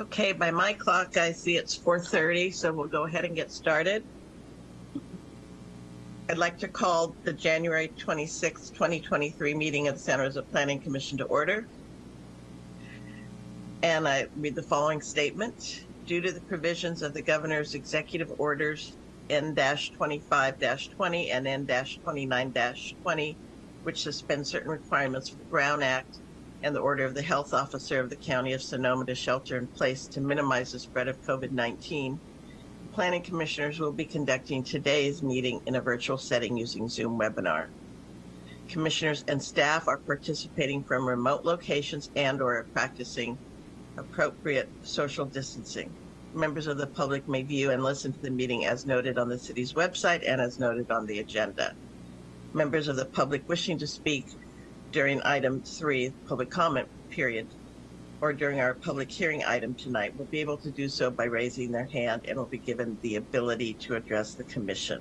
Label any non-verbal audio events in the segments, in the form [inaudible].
Okay, by my clock, I see it's 4:30, so we'll go ahead and get started. I'd like to call the January 26, 2023 meeting of the Santa Rosa Planning Commission to order. And I read the following statement. Due to the provisions of the governor's executive orders N-25-20 and N-29-20, which suspend certain requirements for the Brown Act and the order of the health officer of the county of Sonoma to shelter in place to minimize the spread of COVID-19, planning commissioners will be conducting today's meeting in a virtual setting using Zoom webinar. Commissioners and staff are participating from remote locations and or practicing appropriate social distancing. Members of the public may view and listen to the meeting as noted on the city's website and as noted on the agenda. Members of the public wishing to speak during item three, public comment period, or during our public hearing item tonight will be able to do so by raising their hand and will be given the ability to address the commission.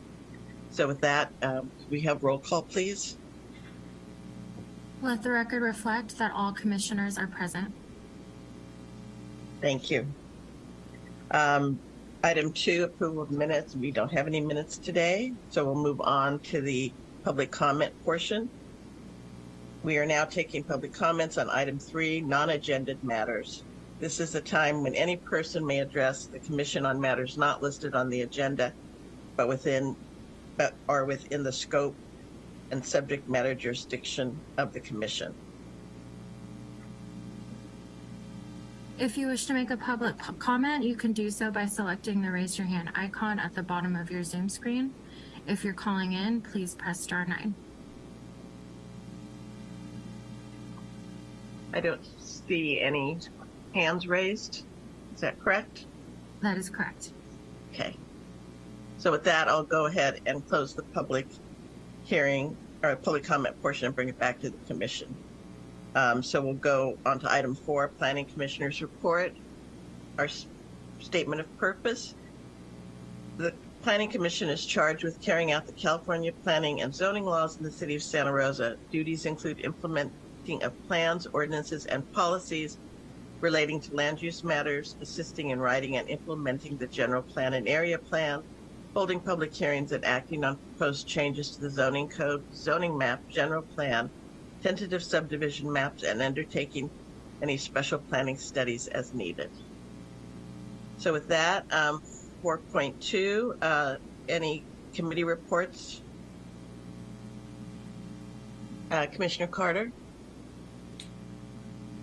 So with that, um, we have roll call, please. Let the record reflect that all commissioners are present. Thank you. Um, item two, approval of minutes. We don't have any minutes today, so we'll move on to the public comment portion. We are now taking public comments on item three, non-agenda matters. This is a time when any person may address the commission on matters not listed on the agenda, but within, but are within the scope and subject matter jurisdiction of the commission. If you wish to make a public comment, you can do so by selecting the raise your hand icon at the bottom of your Zoom screen. If you're calling in, please press star nine. I don't see any hands raised. Is that correct? That is correct. Okay. So with that, I'll go ahead and close the public hearing or public comment portion and bring it back to the commission. Um, so we'll go on to item four, planning commissioner's report. Our statement of purpose. The planning commission is charged with carrying out the California planning and zoning laws in the city of Santa Rosa. Duties include of plans, ordinances, and policies relating to land use matters, assisting in writing and implementing the general plan and area plan, holding public hearings and acting on proposed changes to the zoning code, zoning map, general plan, tentative subdivision maps, and undertaking any special planning studies as needed. So with that, um, 4.2, uh, any committee reports? Uh, Commissioner Carter?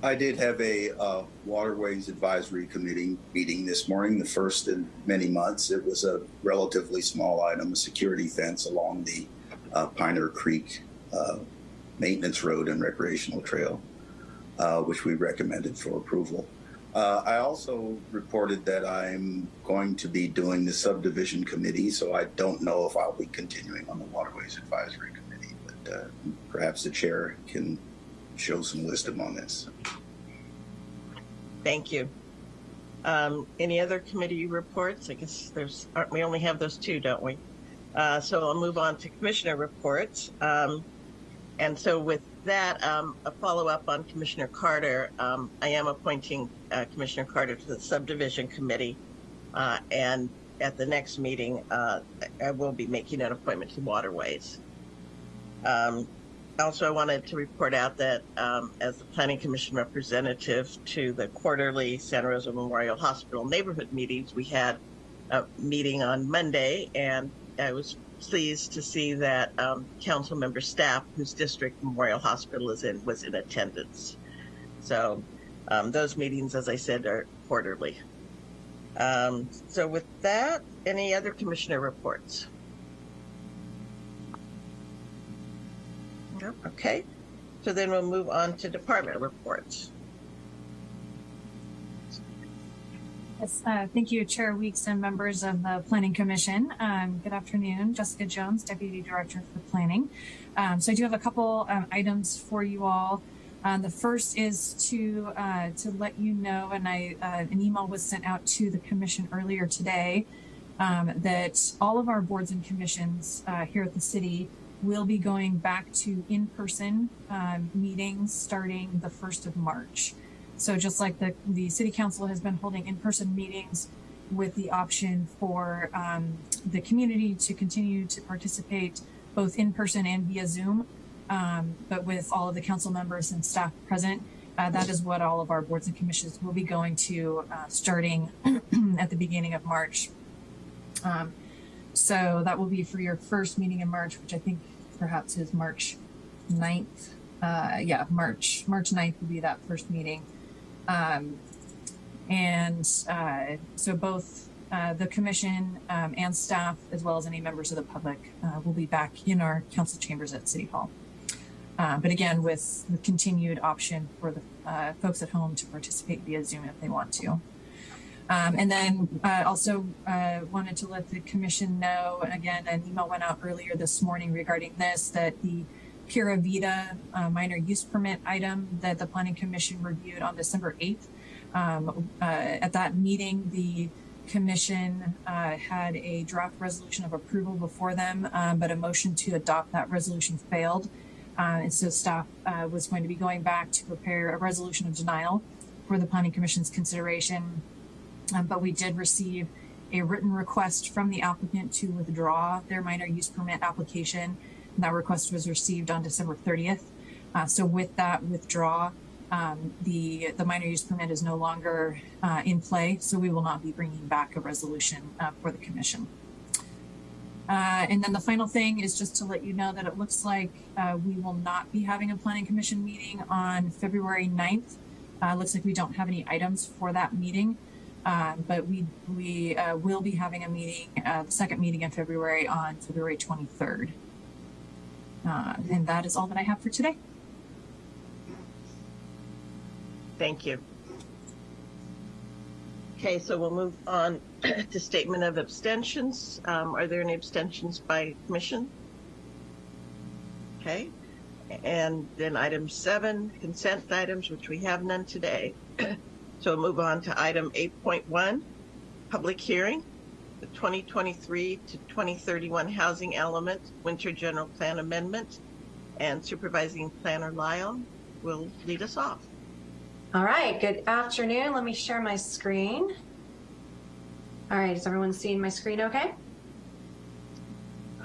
I did have a uh, Waterways Advisory Committee meeting this morning, the first in many months. It was a relatively small item, a security fence along the uh, Piner Creek uh, Maintenance Road and Recreational Trail, uh, which we recommended for approval. Uh, I also reported that I'm going to be doing the subdivision committee, so I don't know if I'll be continuing on the Waterways Advisory Committee, but uh, perhaps the chair can show some wisdom on this. Thank you. Um, any other committee reports? I guess there's, we only have those two, don't we? Uh, so I'll move on to commissioner reports. Um, and so with that, um, a follow up on Commissioner Carter. Um, I am appointing uh, Commissioner Carter to the subdivision committee. Uh, and at the next meeting, uh, I will be making an appointment to waterways. Um, also, I wanted to report out that um, as the Planning Commission representative to the quarterly Santa Rosa Memorial Hospital neighborhood meetings, we had a meeting on Monday, and I was pleased to see that um, council member Stapp, whose district Memorial Hospital is in, was in attendance. So um, those meetings, as I said, are quarterly. Um, so with that, any other commissioner reports? Okay. So then we'll move on to department reports. Yes, uh, thank you, Chair Weeks and members of the Planning Commission. Um, good afternoon, Jessica Jones, Deputy Director for Planning. Um, so I do have a couple um, items for you all. Um, the first is to uh, to let you know, and I uh, an email was sent out to the Commission earlier today um, that all of our boards and commissions uh, here at the city will be going back to in-person um, meetings starting the first of March. So just like the, the city council has been holding in-person meetings with the option for um, the community to continue to participate both in person and via Zoom, um, but with all of the council members and staff present. Uh, that is what all of our boards and commissions will be going to uh, starting [clears throat] at the beginning of March. Um, so that will be for your first meeting in March, which I think perhaps is March 9th. Uh, yeah, March, March 9th will be that first meeting. Um, and uh, so both uh, the commission um, and staff, as well as any members of the public, uh, will be back in our council chambers at City Hall. Uh, but again, with the continued option for the uh, folks at home to participate via Zoom if they want to. Um, and then uh, also uh, wanted to let the commission know, again, an email went out earlier this morning regarding this, that the Pura Vida uh, minor use permit item that the Planning Commission reviewed on December 8th. Um, uh, at that meeting, the commission uh, had a draft resolution of approval before them, um, but a motion to adopt that resolution failed. Uh, and so staff was going to be going back to prepare a resolution of denial for the Planning Commission's consideration. Um, but we did receive a written request from the applicant to withdraw their minor use permit application. And that request was received on December 30th. Uh, so with that withdraw, um, the the minor use permit is no longer uh, in play. So we will not be bringing back a resolution uh, for the commission. Uh, and then the final thing is just to let you know that it looks like uh, we will not be having a planning commission meeting on February 9th. Uh, looks like we don't have any items for that meeting. Um, but we we uh, will be having a meeting, uh, the second meeting in February on February 23rd. Uh, and that is all that I have for today. Thank you. Okay, so we'll move on [clears throat] to statement of abstentions. Um, are there any abstentions by commission? Okay, and then item seven, consent items, which we have none today. [clears throat] So we'll move on to item 8.1, public hearing, the 2023 to 2031 housing element winter general plan amendment. And supervising planner Lyle will lead us off. All right, good afternoon. Let me share my screen. All right, is everyone seeing my screen okay?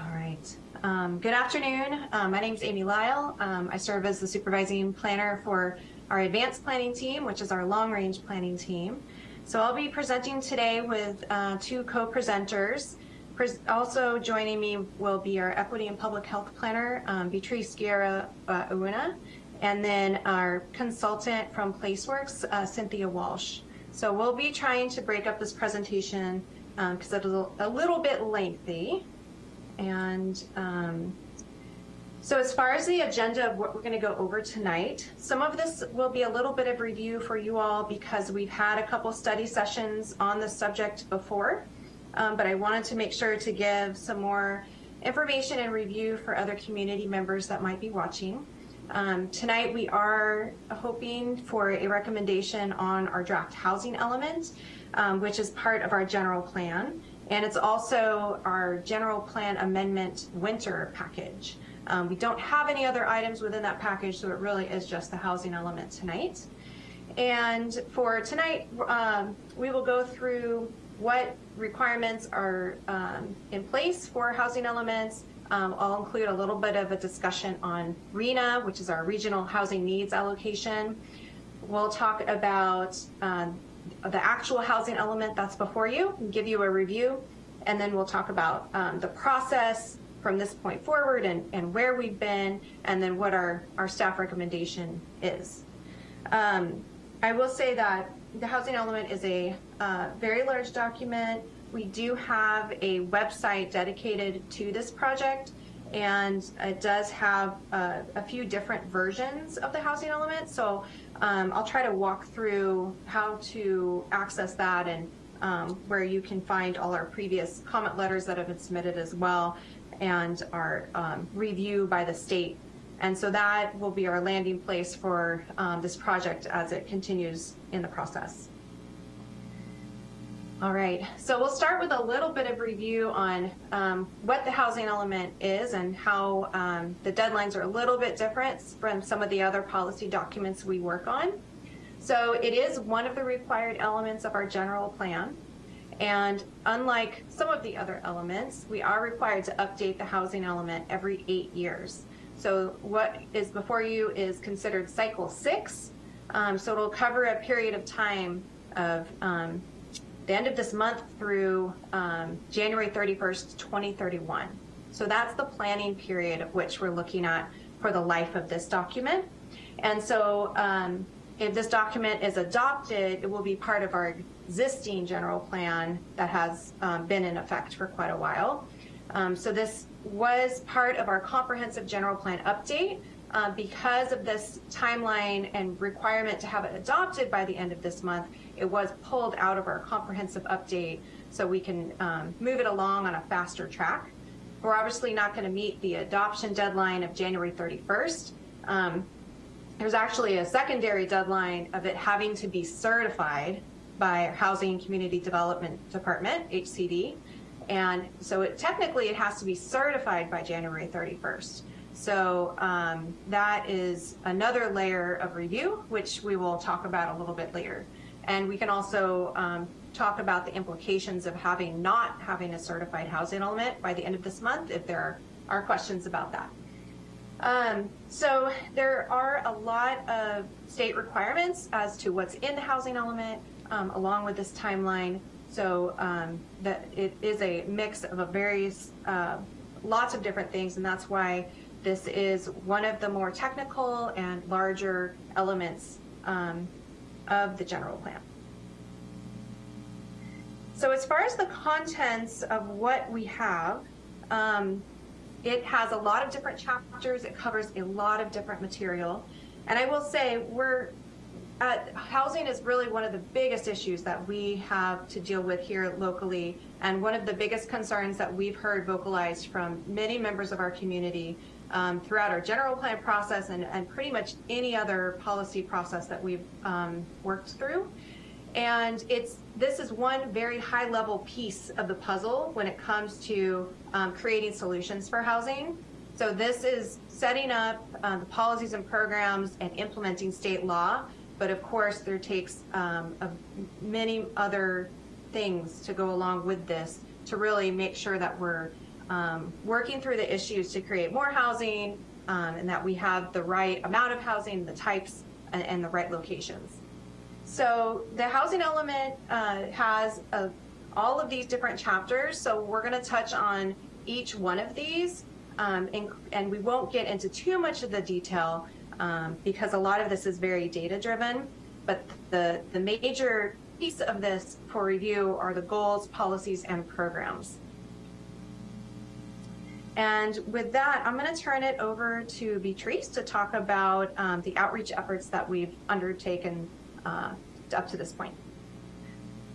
All right. Um, good afternoon. Um, my name is Amy Lyle. Um, I serve as the supervising planner for our advanced planning team, which is our long range planning team. So I'll be presenting today with uh, two co-presenters. Pres also joining me will be our equity and public health planner, um, Beatrice Guerra uh, and then our consultant from PlaceWorks, uh, Cynthia Walsh. So we'll be trying to break up this presentation because um, it's a little bit lengthy. And um, so as far as the agenda of what we're going to go over tonight, some of this will be a little bit of review for you all because we've had a couple study sessions on the subject before, um, but I wanted to make sure to give some more information and review for other community members that might be watching. Um, tonight we are hoping for a recommendation on our draft housing element, um, which is part of our general plan, and it's also our general plan amendment winter package. Um, we don't have any other items within that package, so it really is just the housing element tonight. And for tonight, um, we will go through what requirements are um, in place for housing elements. Um, I'll include a little bit of a discussion on RHNA, which is our Regional Housing Needs Allocation. We'll talk about um, the actual housing element that's before you, give you a review, and then we'll talk about um, the process, from this point forward and, and where we've been, and then what our, our staff recommendation is. Um, I will say that the housing element is a uh, very large document. We do have a website dedicated to this project, and it does have uh, a few different versions of the housing element. So um, I'll try to walk through how to access that and um, where you can find all our previous comment letters that have been submitted as well and our um, review by the state. And so that will be our landing place for um, this project as it continues in the process. All right, so we'll start with a little bit of review on um, what the housing element is and how um, the deadlines are a little bit different from some of the other policy documents we work on. So it is one of the required elements of our general plan. And unlike some of the other elements, we are required to update the housing element every eight years. So what is before you is considered cycle six. Um, so it'll cover a period of time of um, the end of this month through um, January 31st, 2031. So that's the planning period of which we're looking at for the life of this document. And so um, if this document is adopted, it will be part of our existing general plan that has um, been in effect for quite a while. Um, so this was part of our comprehensive general plan update. Uh, because of this timeline and requirement to have it adopted by the end of this month, it was pulled out of our comprehensive update so we can um, move it along on a faster track. We're obviously not going to meet the adoption deadline of January 31st. Um, there's actually a secondary deadline of it having to be certified by Housing and Community Development Department, HCD. And so it, technically it has to be certified by January 31st. So um, that is another layer of review, which we will talk about a little bit later. And we can also um, talk about the implications of having not having a certified housing element by the end of this month if there are questions about that. Um, so there are a lot of state requirements as to what's in the housing element um, along with this timeline. So um, that it is a mix of a various, uh, lots of different things, and that's why this is one of the more technical and larger elements um, of the general plan. So as far as the contents of what we have, um, it has a lot of different chapters. It covers a lot of different material. And I will say we're uh, housing is really one of the biggest issues that we have to deal with here locally and one of the biggest concerns that we've heard vocalized from many members of our community um, throughout our general plan process and, and pretty much any other policy process that we've um, worked through. And it's this is one very high level piece of the puzzle when it comes to um, creating solutions for housing. So this is setting up um, the policies and programs and implementing state law. But of course, there takes um, many other things to go along with this to really make sure that we're um, working through the issues to create more housing um, and that we have the right amount of housing, the types, and, and the right locations. So the housing element uh, has a, all of these different chapters. So we're going to touch on each one of these, um, and, and, we won't get into too much of the detail um, because a lot of this is very data driven. But the, the major piece of this for review are the goals, policies, and programs. And with that, I'm going to turn it over to Beatrice to talk about um, the outreach efforts that we've undertaken uh, up to this point.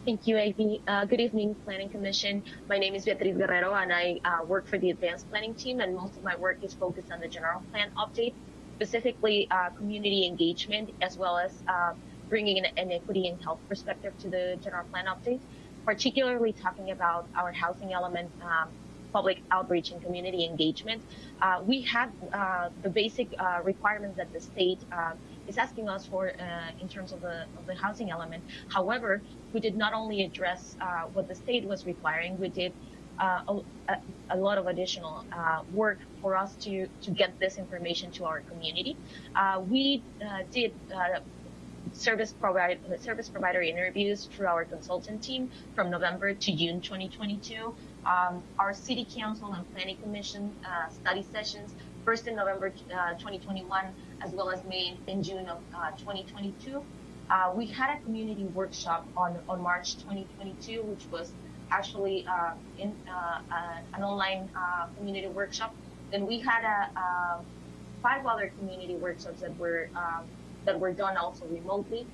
Thank you, Ivy. Uh, good evening, Planning Commission. My name is Beatriz Guerrero, and I uh, work for the Advanced Planning team, and most of my work is focused on the general plan update, specifically uh, community engagement, as well as uh, bringing an, an equity and health perspective to the general plan update, particularly talking about our housing element, um, public outreach and community engagement. Uh, we have uh, the basic requirements that the state is asking us for uh, in terms of the, of the housing element. However, we did not only address uh, what the state was requiring, we did uh, a, a, lot of additional uh, work for us to, to get this information to our community. Uh, we uh, did service provide service provider interviews through our consultant team from November to June 2022. Um, our city council and planning commission study sessions first in November 2021 as well as May in June of uh, 2022. Uh, we had a community workshop on, on March 2022, which was actually uh, in uh, uh, an online uh, community workshop. Then we had a, five other community workshops that were um, that were done also remotely.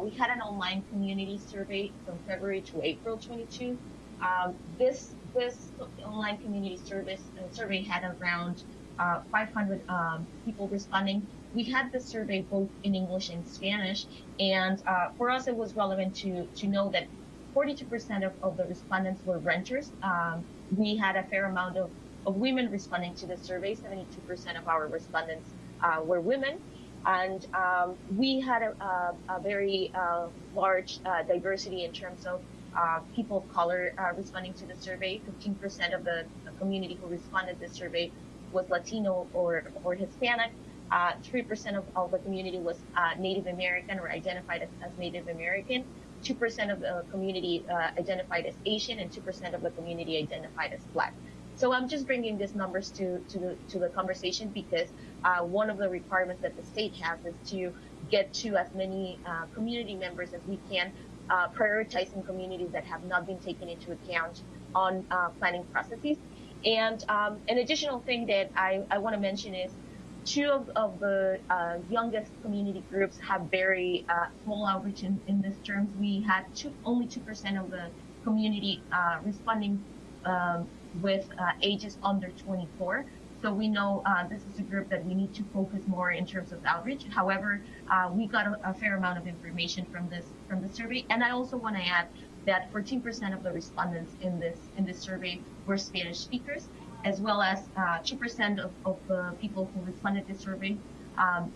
we had an online community survey from February to April 22. Um, this this online community service survey had around 500 um, people responding we had the survey both in English and Spanish, and uh, for us it was relevant to to know that 42% of, of the respondents were renters. Um, we had a fair amount of, of women responding to the survey. 72% of our respondents uh, were women, And um, we had a, a, a very uh, large uh, diversity in terms of uh, people of color uh, responding to the survey. 15% of the, community who responded to the survey was Latino or, or Hispanic. Uh, 3% of, the community was uh, Native American or identified as, as Native American. 2% of the community uh, identified as Asian and 2% of the community identified as Black. So I'm just bringing these numbers to, to, the, to the conversation because uh, one of the requirements that the state has is to get to as many uh, community members as we can, uh, prioritizing communities that have not been taken into account on uh, planning processes. And um, an additional thing that I, I want to mention is two of, of the uh, youngest community groups have very uh, small outreach in, in this terms. We had two, only 2% of the community uh, responding um, with uh, ages under 24. So we know uh, this is a group that we need to focus more in terms of outreach. However, uh, we got a, a, fair amount of information from this from the survey, and I also want to add that 14% of the respondents in this in this survey were Spanish speakers, as well as 2% of, of the people who responded to the survey um,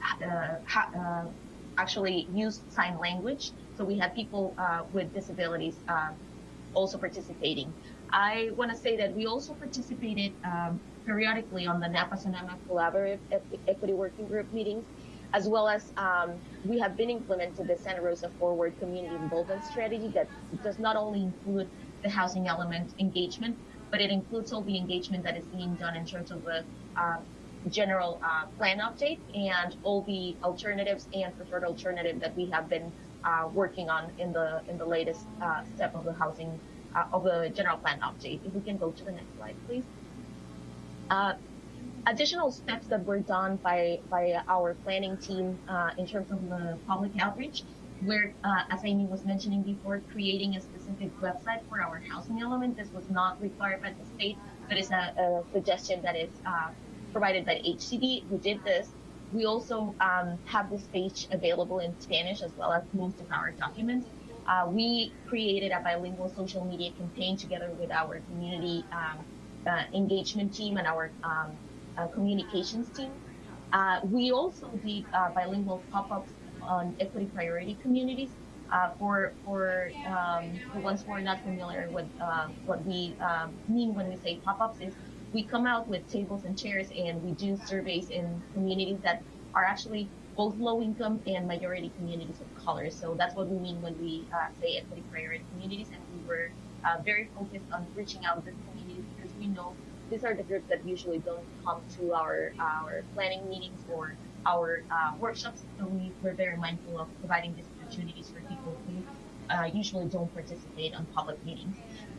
ha, actually used sign language. So we had people with disabilities also participating. I want to say that we also participated um, periodically on the Napa Sonoma Collaborative Equity Working Group meetings, as well as um, we have been implementing the Santa Rosa Forward Community Involvement Strategy that does not only include the housing element engagement, but it includes all the engagement that is being done in terms of the uh, general uh, plan update and all the alternatives and preferred alternative that we have been uh, working on in the in the latest uh, step of the housing uh, of the general plan update. If we can go to the next slide, please. Uh, additional steps that were done by, by our planning team in terms of the public outreach, where, uh, as Amy was mentioning before, creating a specific website for our housing element. This was not required by the state, but it's a, a suggestion that is uh, provided by HCD who did this. We also um, have this page available in Spanish as well as most of our documents. Uh, we created a bilingual social media campaign together with our community um, uh, engagement team and our um, uh, communications team. Uh, we also did uh, bilingual pop-ups on equity priority communities. Uh, for for um, the ones who are not familiar with what we um, mean when we say pop-ups is we come out with tables and chairs and we do surveys in communities that are actually both low income and majority communities of color. So that's what we mean when we uh, say equity priority communities. And we were uh, very focused on reaching out to these communities because we know these are the groups that usually don't come to our our planning meetings or our uh, workshops. So we were very mindful of providing these opportunities for people who uh, usually don't participate on public meetings.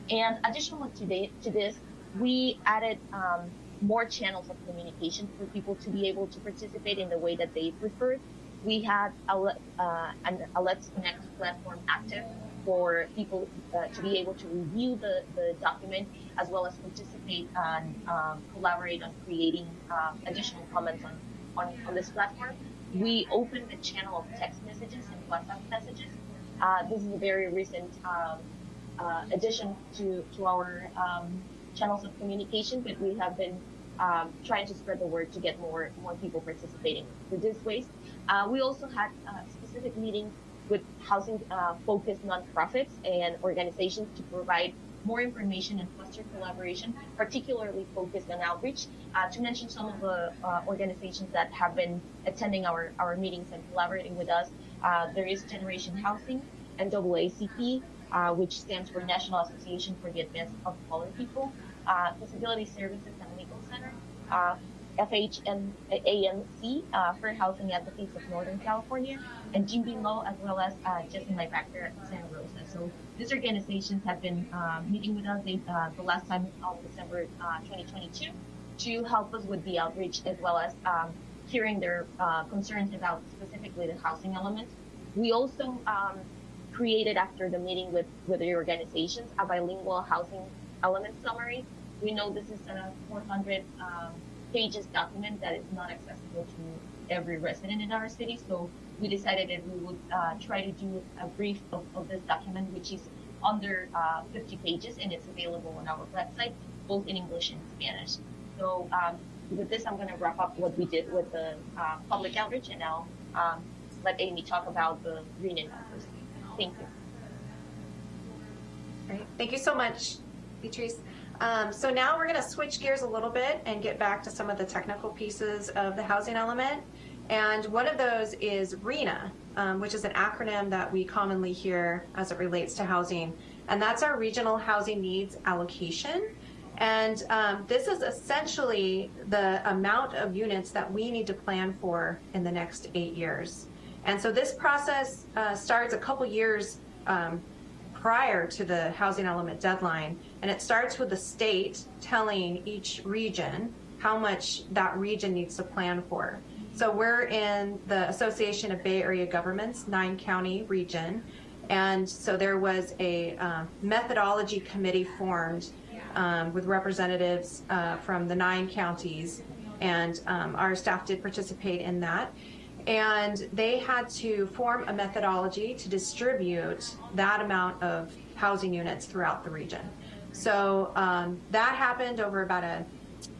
And additional to, the, to this, we added um, more channels of communication for people to be able to participate in the way that they prefer. We had a, uh, an a Let's Connect platform active for people uh, to be able to review the, the document as well as participate and um, collaborate on creating um, additional comments on, on, on, this platform. We opened a channel of text messages and WhatsApp messages. Uh, this is a very recent um, uh, addition to, to our um, channels of communication, but we have been um, trying to spread the word to get more more people participating with this waste. Uh, we also had specific meetings with housing uh, nonprofits and organizations to provide more information and foster collaboration, particularly focused on outreach. Uh, to mention some of the uh, organizations that have been attending our, our meetings and collaborating with us, uh, there is Generation Housing, NAACP, which stands for National Association for the Advancement of Colored People, Disability Services and Legal Center, uh, FHNAMC, uh, Fair Housing Advocates of Northern California, and Jim Law, as well as uh, just in my background at Santa Rosa. So these organizations have been uh, meeting with us uh, the last time of December uh, 2022 to help us with the outreach as well as um, hearing their uh, concerns about specifically the housing element. We also um, created after the meeting with, with the organizations a bilingual housing element summary we know this is a 400 um, pages document that is not accessible to every resident in our city. So we decided that we would uh, try to do a brief of, of this document, which is under uh, 50 pages and it's available on our website, both in English and Spanish. So um, with this, I'm going to wrap up what we did with the uh, public outreach, and now um, let Amy talk about the RHNA numbers. Thank you. Great. Thank you so much, Beatrice. Um, so now we're going to switch gears a little bit and get back to some of the technical pieces of the housing element. And one of those is RHNA, um, which is an acronym that we commonly hear as it relates to housing. And that's our Regional Housing Needs Allocation. And um, this is essentially the amount of units that we need to plan for in the next eight years. And so this process uh, starts a couple years um, prior to the housing element deadline. And it starts with the state telling each region how much that region needs to plan for. So we're in the Association of Bay Area Governments, nine county region. And so there was a uh, methodology committee formed um, with representatives uh, from the nine counties. And um, our staff did participate in that. And they had to form a methodology to distribute that amount of housing units throughout the region. So um, that happened over about a,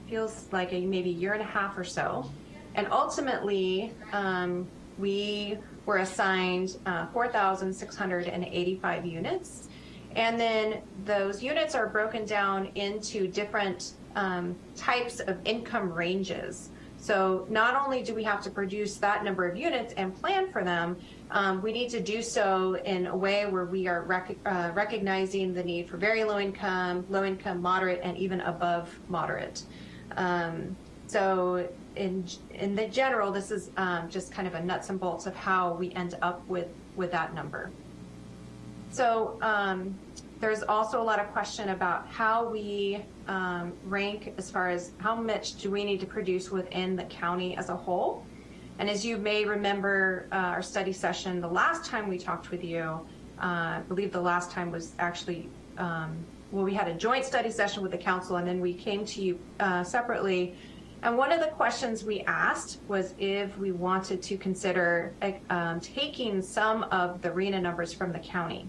feels like a maybe year and a half or so. And ultimately, um, we were assigned uh, 4,685 units. And then those units are broken down into different um, types of income ranges. So not only do we have to produce that number of units and plan for them, um, we need to do so in a way where we are rec uh, recognizing the need for very low income, low income, moderate, and even above moderate. Um, so in in the general, this is um, just kind of a nuts and bolts of how we end up with with that number. So um, there's also a lot of question about how we um, rank as far as how much do we need to produce within the county as a whole. And as you may remember uh, our study session, the last time we talked with you, uh, I believe the last time was actually, um, well, we had a joint study session with the council and then we came to you uh, separately. And one of the questions we asked was if we wanted to consider um, taking some of the RHNA numbers from the county.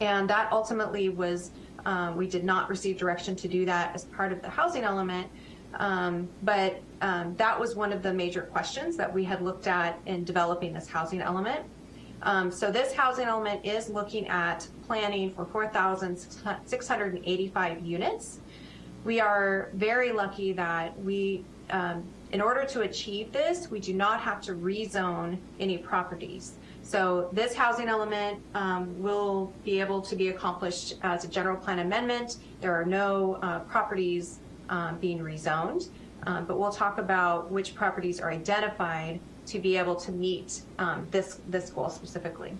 And that ultimately was, um, we did not receive direction to do that as part of the housing element. Um, but um, that was one of the major questions that we had looked at in developing this housing element. Um, so this housing element is looking at planning for 4,685 units. We are very lucky that we, um, in order to achieve this, we do not have to rezone any properties. So this housing element um, will be able to be accomplished as a general plan amendment. There are no uh, properties um, being rezoned, um, but we'll talk about which properties are identified to be able to meet um, this, this goal specifically.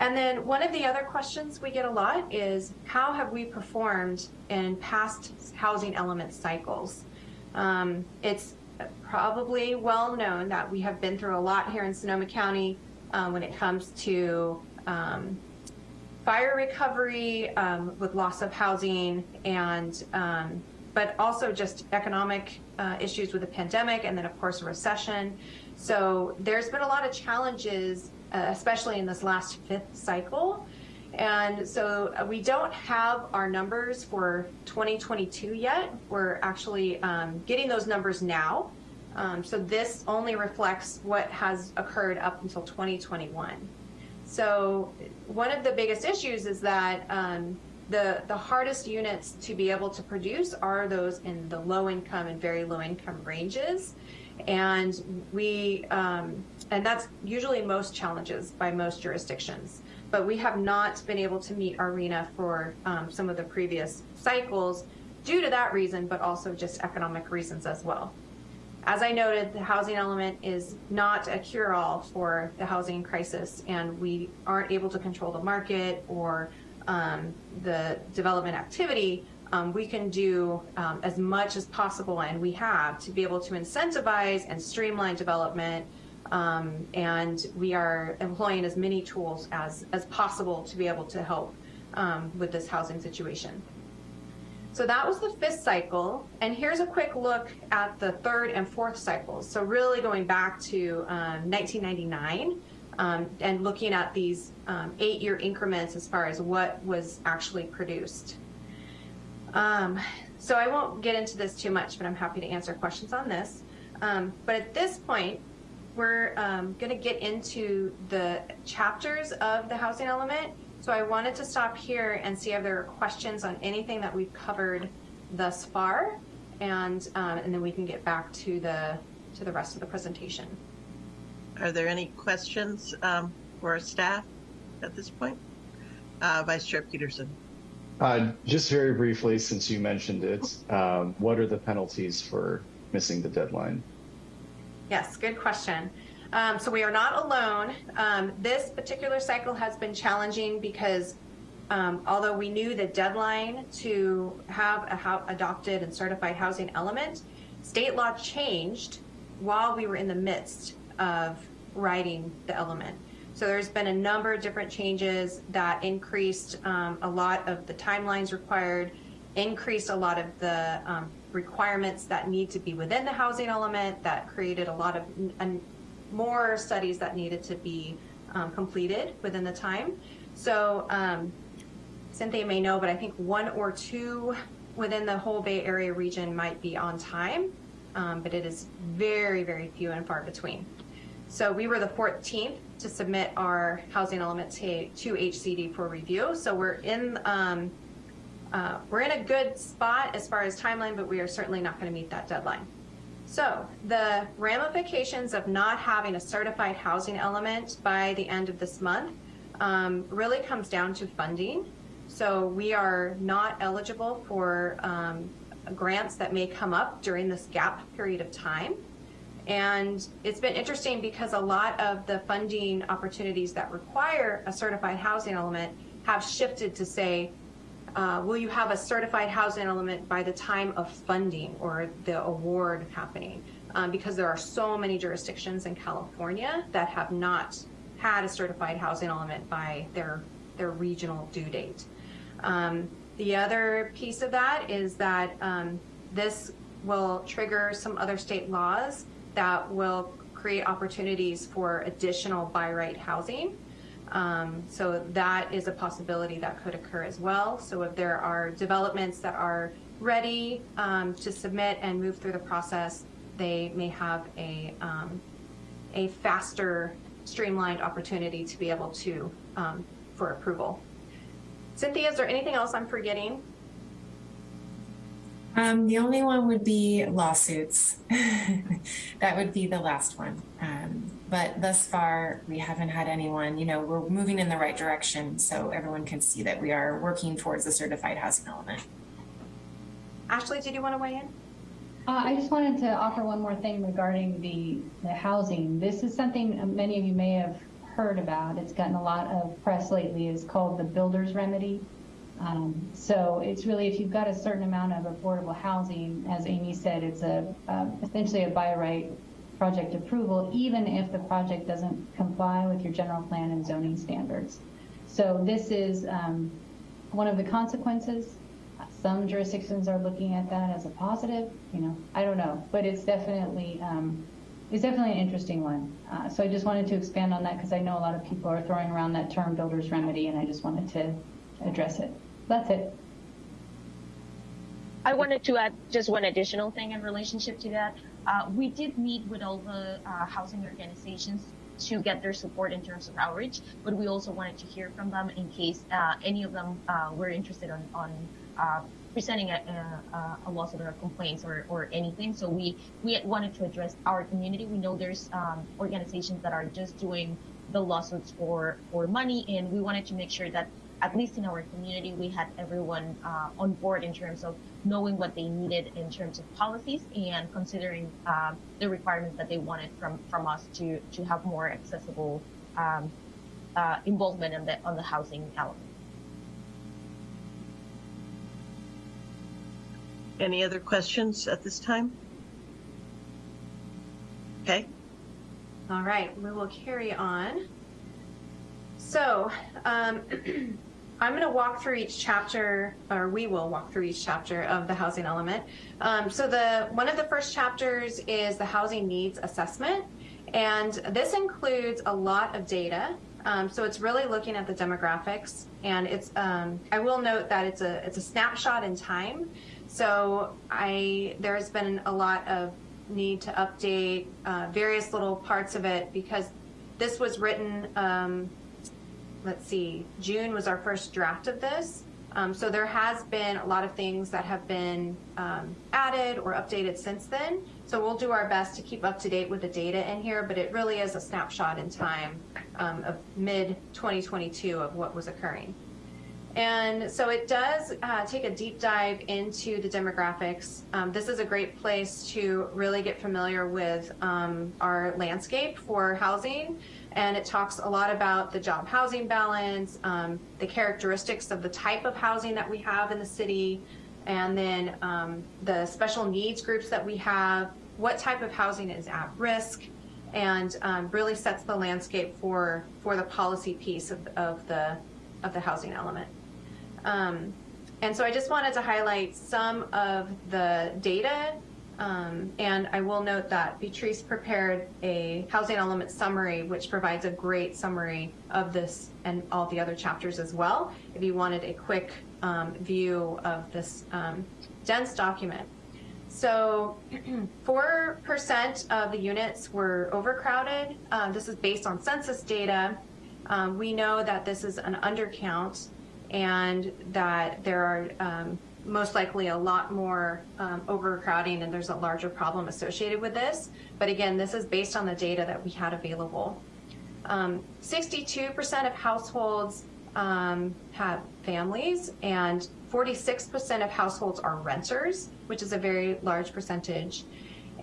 And then one of the other questions we get a lot is how have we performed in past housing element cycles? Um, it's probably well known that we have been through a lot here in Sonoma County uh, when it comes to um, fire recovery um, with loss of housing and um, but also just economic uh, issues with the pandemic and then of course a recession. So there's been a lot of challenges uh, especially in this last fifth cycle and so uh, we don't have our numbers for 2022 yet we're actually um, getting those numbers now um, so this only reflects what has occurred up until 2021 so one of the biggest issues is that um, the, the hardest units to be able to produce are those in the low income and very low income ranges. And we, um, and that's usually most challenges by most jurisdictions. But we have not been able to meet our RHNA for um, some of the previous cycles due to that reason, but also just economic reasons as well. As I noted, the housing element is not a cure-all for the housing crisis, and we aren't able to control the market or um, the development activity. Um, we can do um, as much as possible, and we have, to be able to incentivize and streamline development, um, and we are employing as many tools as, as possible to be able to help um, with this housing situation. So that was the fifth cycle. And here's a quick look at the third and fourth cycles. So really going back to um, 1999 um, and looking at these um, eight-year increments as far as what was actually produced. Um, so I won't get into this too much, but I'm happy to answer questions on this. But at this point, we're um, going to get into the chapters of the housing element. So I wanted to stop here and see if there are questions on anything that we've covered thus far, and um, and then we can get back to the to the rest of the presentation. Are there any questions um, for our staff at this point? Uh, Vice Chair Peterson. Uh, just very briefly, since you mentioned it, um, what are the penalties for missing the deadline? Yes, good question. Um, so we are not alone. Um, this particular cycle has been challenging because um, although we knew the deadline to have a adopted and certified housing element, state law changed while we were in the midst of writing the element. So there's been a number of different changes that increased um, a lot of the timelines required, increased a lot of the um, requirements that need to be within the housing element, that created a lot of n- more studies that needed to be um, completed within the time. So um, Cynthia may know, but I think one or two within the whole Bay Area region might be on time, um, but it is very, very few and far between. So we were the 14th to submit our housing element to, to HCD for review. So we're in um, uh, we're in a good spot as far as timeline, but we are certainly not going to meet that deadline. So the ramifications of not having a certified housing element by the end of this month um, really comes down to funding. So we are not eligible for um, grants that may come up during this gap period of time. And it's been interesting because a lot of the funding opportunities that require a certified housing element have shifted to say, uh, will you have a certified housing element by the time of funding or the award happening? Um, because there are so many jurisdictions in California that have not had a certified housing element by their their regional due date. Um, the other piece of that is that um, this will trigger some other state laws that will create opportunities for additional by right housing. Um, so that is a possibility that could occur as well. So if there are developments that are ready um, to submit and move through the process, they may have a um, a faster, streamlined opportunity to be able to um, for approval. Cynthia, is there anything else I'm forgetting? Um, the only one would be lawsuits. [laughs] that would be the last one. But thus far, we haven't had anyone, you know, we're moving in the right direction so everyone can see that we are working towards a certified housing element. Ashley, did you want to weigh in? Uh, I just wanted to offer one more thing regarding the, the housing. This is something many of you may have heard about. It's gotten a lot of press lately. It's called the builder's remedy. Um, so it's really if you've got a certain amount of affordable housing, as Amy said, it's a uh, essentially a by right project approval, even if the project doesn't comply with your general plan and zoning standards. So this is um, one of the consequences. Some jurisdictions are looking at that as a positive. You know, I don't know, but it's definitely um, it's definitely an interesting one. Uh, so I just wanted to expand on that because I know a lot of people are throwing around that term builder's remedy, and I just wanted to address it. That's it. I wanted to add just one additional thing in relationship to that. Uh, we did meet with all the uh, housing organizations to get their support in terms of outreach, but we also wanted to hear from them in case uh, any of them were interested on, on presenting a, a, a, lawsuit or complaints or, or anything. So we, we wanted to address our community. We know there's um, organizations that are just doing the lawsuits for, for money, and we wanted to make sure that at least in our community, we had everyone uh, on board in terms of knowing what they needed in terms of policies and considering uh, the requirements that they wanted from, from us to, to have more accessible um, uh, involvement in the, on the housing element. Any other questions at this time? Okay. All right, we will carry on. So, um, [clears throat] I'm going to walk through each chapter, or we will walk through each chapter of the housing element. Um, so the one of the first chapters is the housing needs assessment, and this includes a lot of data Um, so it's really looking at the demographics, and it's. Um, I will note that it's a it's a snapshot in time. So I there has been a lot of need to update uh, various little parts of it because this was written. Let's see, June was our first draft of this. Um, so there has been a lot of things that have been um, added or updated since then. So we'll do our best to keep up to date with the data in here, but it really is a snapshot in time um, of mid 2022 of what was occurring. And so it does uh, take a deep dive into the demographics. Um, this is a great place to really get familiar with um, our landscape for housing. And it talks a lot about the job housing balance, um, the characteristics of the type of housing that we have in the city, and then um, the special needs groups that we have, what type of housing is at risk, and um, really sets the landscape for, for the policy piece of, of, the, of the housing element. Um, and so I just wanted to highlight some of the data. Um, and I will note that Beatrice prepared a housing element summary, which provides a great summary of this and all the other chapters as well, if you wanted a quick um, view of this um, dense document. So [clears throat] 4% of the units were overcrowded. Uh, this is based on census data. Um, we know that this is an undercount and that there are um, most likely a lot more um, overcrowding and there's a larger problem associated with this. But again, this is based on the data that we had available. 62% of households um, have families and 46% of households are renters, which is a very large percentage.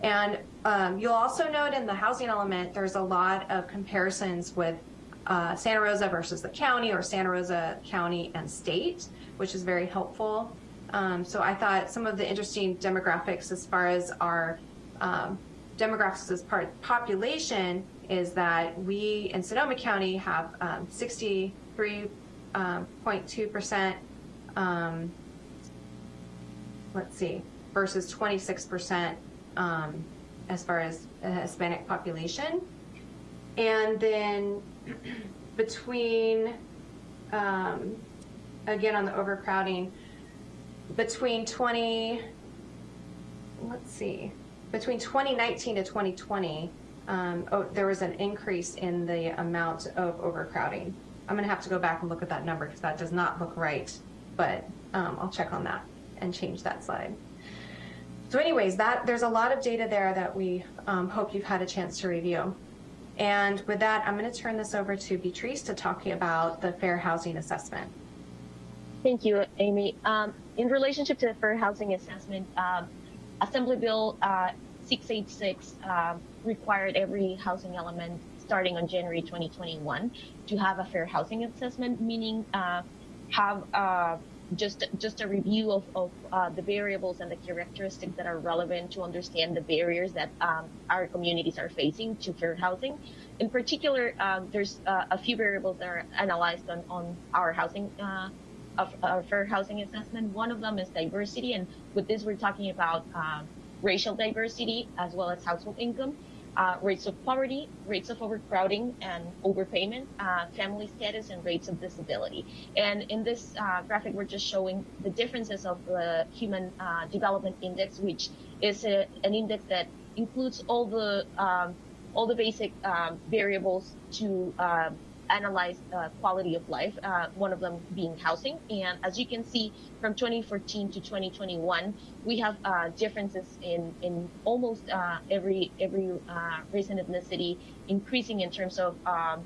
And um, you'll also note in the housing element, there's a lot of comparisons with uh, Santa Rosa versus the county or Santa Rosa County and state, which is very helpful. Um, so I thought some of the interesting demographics as far as our um, demographics as part population is that we in Sonoma County have 63.2%, um, um, let's see, versus 26% um, as far as Hispanic population. And then [clears throat] between, um, again, on the overcrowding, between 20, let's see, between 2019 to 2020, um, oh, there was an increase in the amount of overcrowding. I'm going to have to go back and look at that number because that does not look right, but um, I'll check on that and change that slide. So anyways, that there's a lot of data there that we um, hope you've had a chance to review. And with that, I'm going to turn this over to Beatrice to talk about the fair housing assessment. Thank you, Amy. Um, in relationship to the fair housing assessment, um, Assembly Bill uh, 686 uh, required every housing element starting on January 2021 to have a fair housing assessment, meaning uh, have uh, just just a review of, of uh, the variables and the characteristics that are relevant to understand the barriers that um, our communities are facing to fair housing. In particular, um, there's uh, a few variables that are analyzed on, on our housing uh, of our fair housing assessment. One of them is diversity, and with this we're talking about um, racial diversity as well as household income uh, rates of poverty, rates of overcrowding and overpayment, uh, family status, and rates of disability. And in this uh, graphic, we're just showing the differences of the Human uh, Development Index, which is a, an index that includes all the um, all the basic um, variables to analyze uh, quality of life, uh, one of them being housing. And as you can see, from 2014 to 2021, we have uh, differences in, in almost uh, every every uh, race and ethnicity, increasing in terms of um,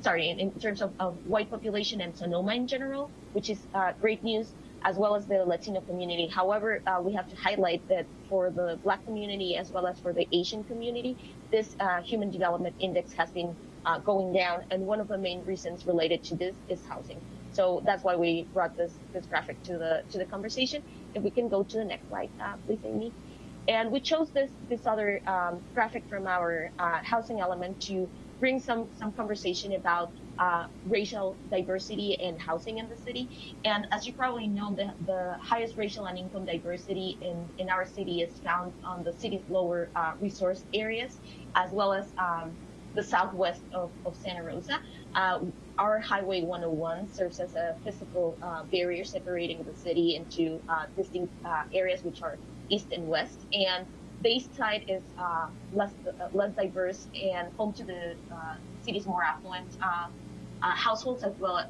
sorry, in, in terms of, of, white population and Sonoma in general, which is uh, great news, as well as the Latino community. However, we have to highlight that for the Black community as well as for the Asian community, this Human Development Index has been uh, going down, and one of the main reasons related to this is housing. So that's why we brought this this graphic to the to the conversation. If we can go to the next slide, uh, please, Amy. And we chose this this other um, graphic from our uh, housing element to bring some some conversation about uh, racial diversity and housing in the city. And as you probably know, the, the highest racial and income diversity in, in our city is found on the city's lower uh, resource areas, as well as um, the southwest of, of Santa Rosa. Uh, our Highway 101 serves as a physical uh, barrier separating the city into uh, distinct uh, areas, which are east and west. And the east side is uh, less uh, less diverse and home to the city's more affluent households as well.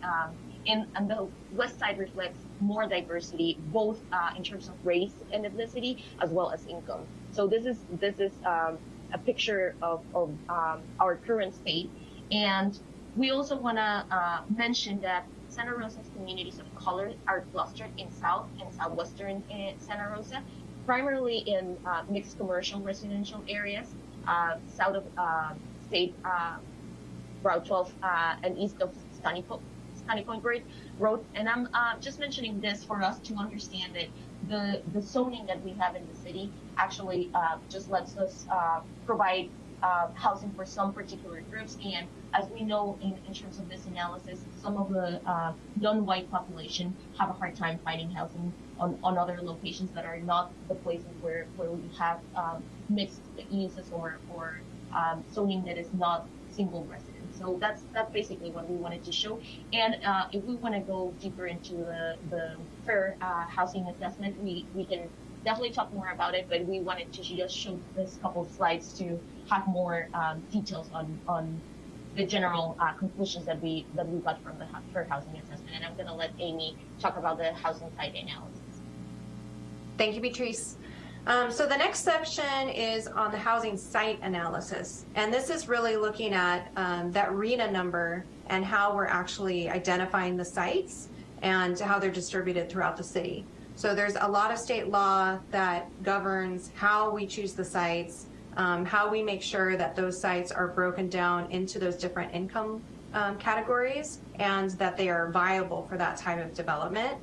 And, and the west side reflects more diversity, both in terms of race and ethnicity as well as income. So this is this is um, a picture of, of um, our current state. And we also want to uh, mention that Santa Rosa's communities of color are clustered in South and Southwestern uh, Santa Rosa, primarily in uh, mixed commercial residential areas, uh, south of uh, State uh, Route 12 uh, and east of Stony Point, Stony Point Road. And I'm just mentioning this for us to understand that the, the zoning that we have in the city actually uh, just lets us uh, provide uh, housing for some particular groups. And as we know in, in terms of this analysis, some of the uh, non-white population have a hard time finding housing on, on other locations that are not the places where, where we have um, mixed uses or, or um, zoning that is not single residence. So that's that's basically what we wanted to show. And uh, if we want to go deeper into the, the fair uh, housing assessment, we, we can definitely talk more about it, but we wanted to just show this couple of slides to have more um, details on, on the general uh, conclusions that we that we got from the fair housing assessment. And I'm going to let Amy talk about the housing site analysis. Thank you, Beatrice. Um, so the next section is on the housing site analysis. And this is really looking at um, that RHNA number and how we're actually identifying the sites and how they're distributed throughout the city. So there's a lot of state law that governs how we choose the sites, um, how we make sure that those sites are broken down into those different income um, categories and that they are viable for that type of development.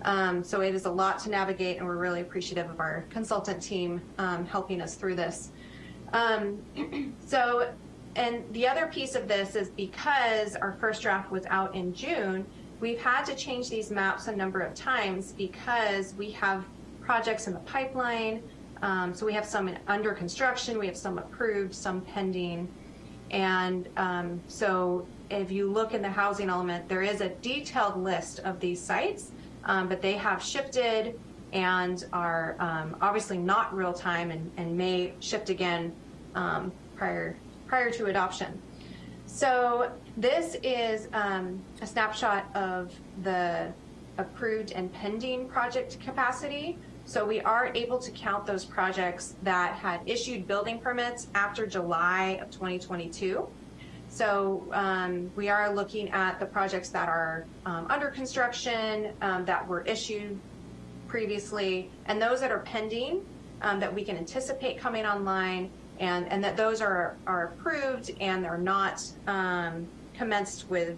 Um, so it is a lot to navigate, and we're really appreciative of our consultant team um, helping us through this. Um, [clears throat] so, and the other piece of this is because our first draft was out in June, we've had to change these maps a number of times because we have projects in the pipeline. Um, so we have some under construction, we have some approved, some pending. And um, so if you look in the housing element, there is a detailed list of these sites um, but they have shifted and are um, obviously not real time and, and may shift again um, prior prior to adoption. So this is um, a snapshot of the approved and pending project capacity. So we are able to count those projects that had issued building permits after July of 2022. So um, we are looking at the projects that are um, under construction, um, that were issued previously, and those that are pending, um, that we can anticipate coming online, and, and that those are, are approved and they're not um, commenced with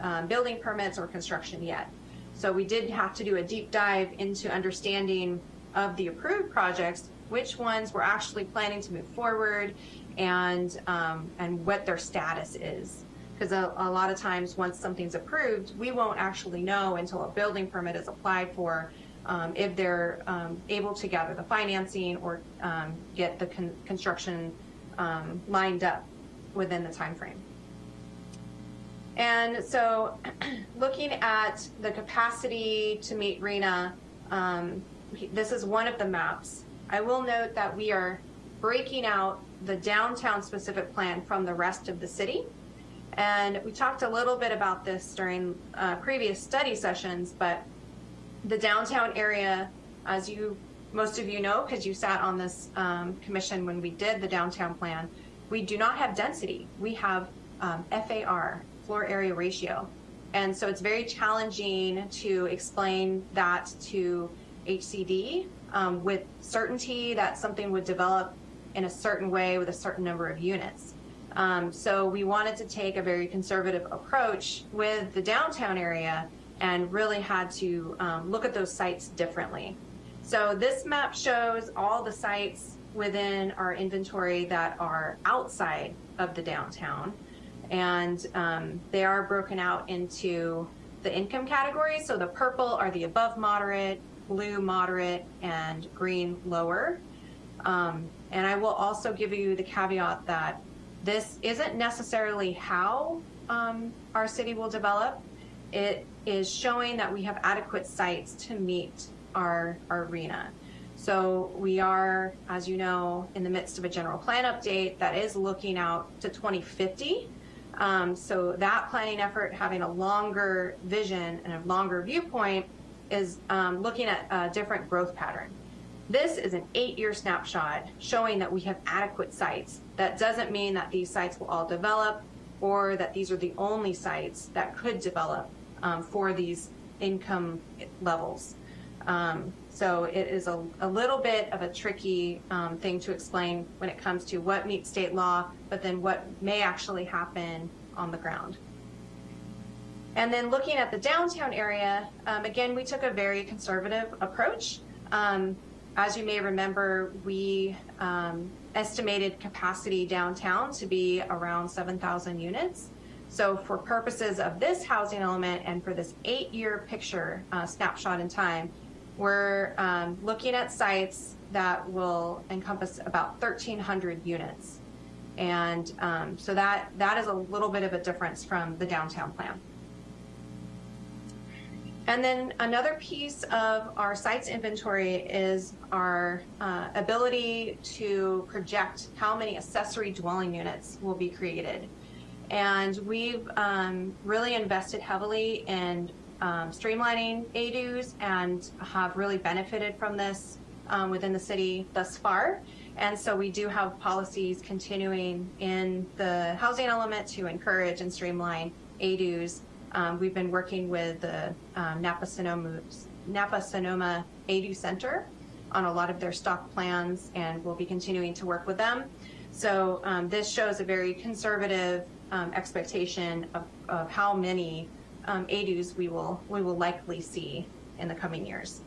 um, building permits or construction yet. So we did have to do a deep dive into understanding of the approved projects, which ones we're actually planning to move forward, and um, and what their status is. Because a, a lot of times, once something's approved, we won't actually know until a building permit is applied for um, if they're um, able to gather the financing or um, get the con- construction um, lined up within the time frame. And so, [clears throat] looking at the capacity to meet RHNA, um, this is one of the maps. I will note that we are breaking out the downtown specific plan from the rest of the city. And we talked a little bit about this during uh, previous study sessions, but the downtown area, as you most of you know, because you sat on this um, commission when we did the downtown plan, we do not have density. We have um, FAR, floor area ratio. And so it's very challenging to explain that to HCD um, with certainty that something would develop in a certain way with a certain number of units. Um, so we wanted to take a very conservative approach with the downtown area and really had to um, look at those sites differently. So this map shows all the sites within our inventory that are outside of the downtown. And um, they are broken out into the income categories. So the purple are the above moderate, blue moderate, and green lower. Um, and I will also give you the caveat that this isn't necessarily how um, our city will develop, it is showing that we have adequate sites to meet our, our RHNA. So we are, as you know, in the midst of a general plan update that is looking out to 2050. Um, so that planning effort, having a longer vision and a longer viewpoint, is um, looking at a different growth pattern. This is an eight-year snapshot showing that we have adequate sites. That doesn't mean that these sites will all develop or that these are the only sites that could develop um, for these income levels. Um, so it is a, a, little bit of a tricky um, thing to explain when it comes to what meets state law, but then what may actually happen on the ground. And then looking at the downtown area, um, again, we took a very conservative approach. Um, as you may remember, we um, estimated capacity downtown to be around 7,000 units. So for purposes of this housing element and for this eight-year picture uh, snapshot in time, we're um, looking at sites that will encompass about 1,300 units. And um, so that, that is a little bit of a difference from the downtown plan. And then another piece of our sites inventory is our uh, ability to project how many accessory dwelling units will be created. And we've um, really invested heavily in um, streamlining ADUs and have really benefited from this um, within the city thus far. And so we do have policies continuing in the housing element to encourage and streamline ADUs um, we've been working with the um, Napa Sonoma, Napa Sonoma ADU Center on a lot of their stock plans, and we'll be continuing to work with them. So um, this shows a very conservative um, expectation of, of, how many um, ADUs we will we will likely see in the coming years.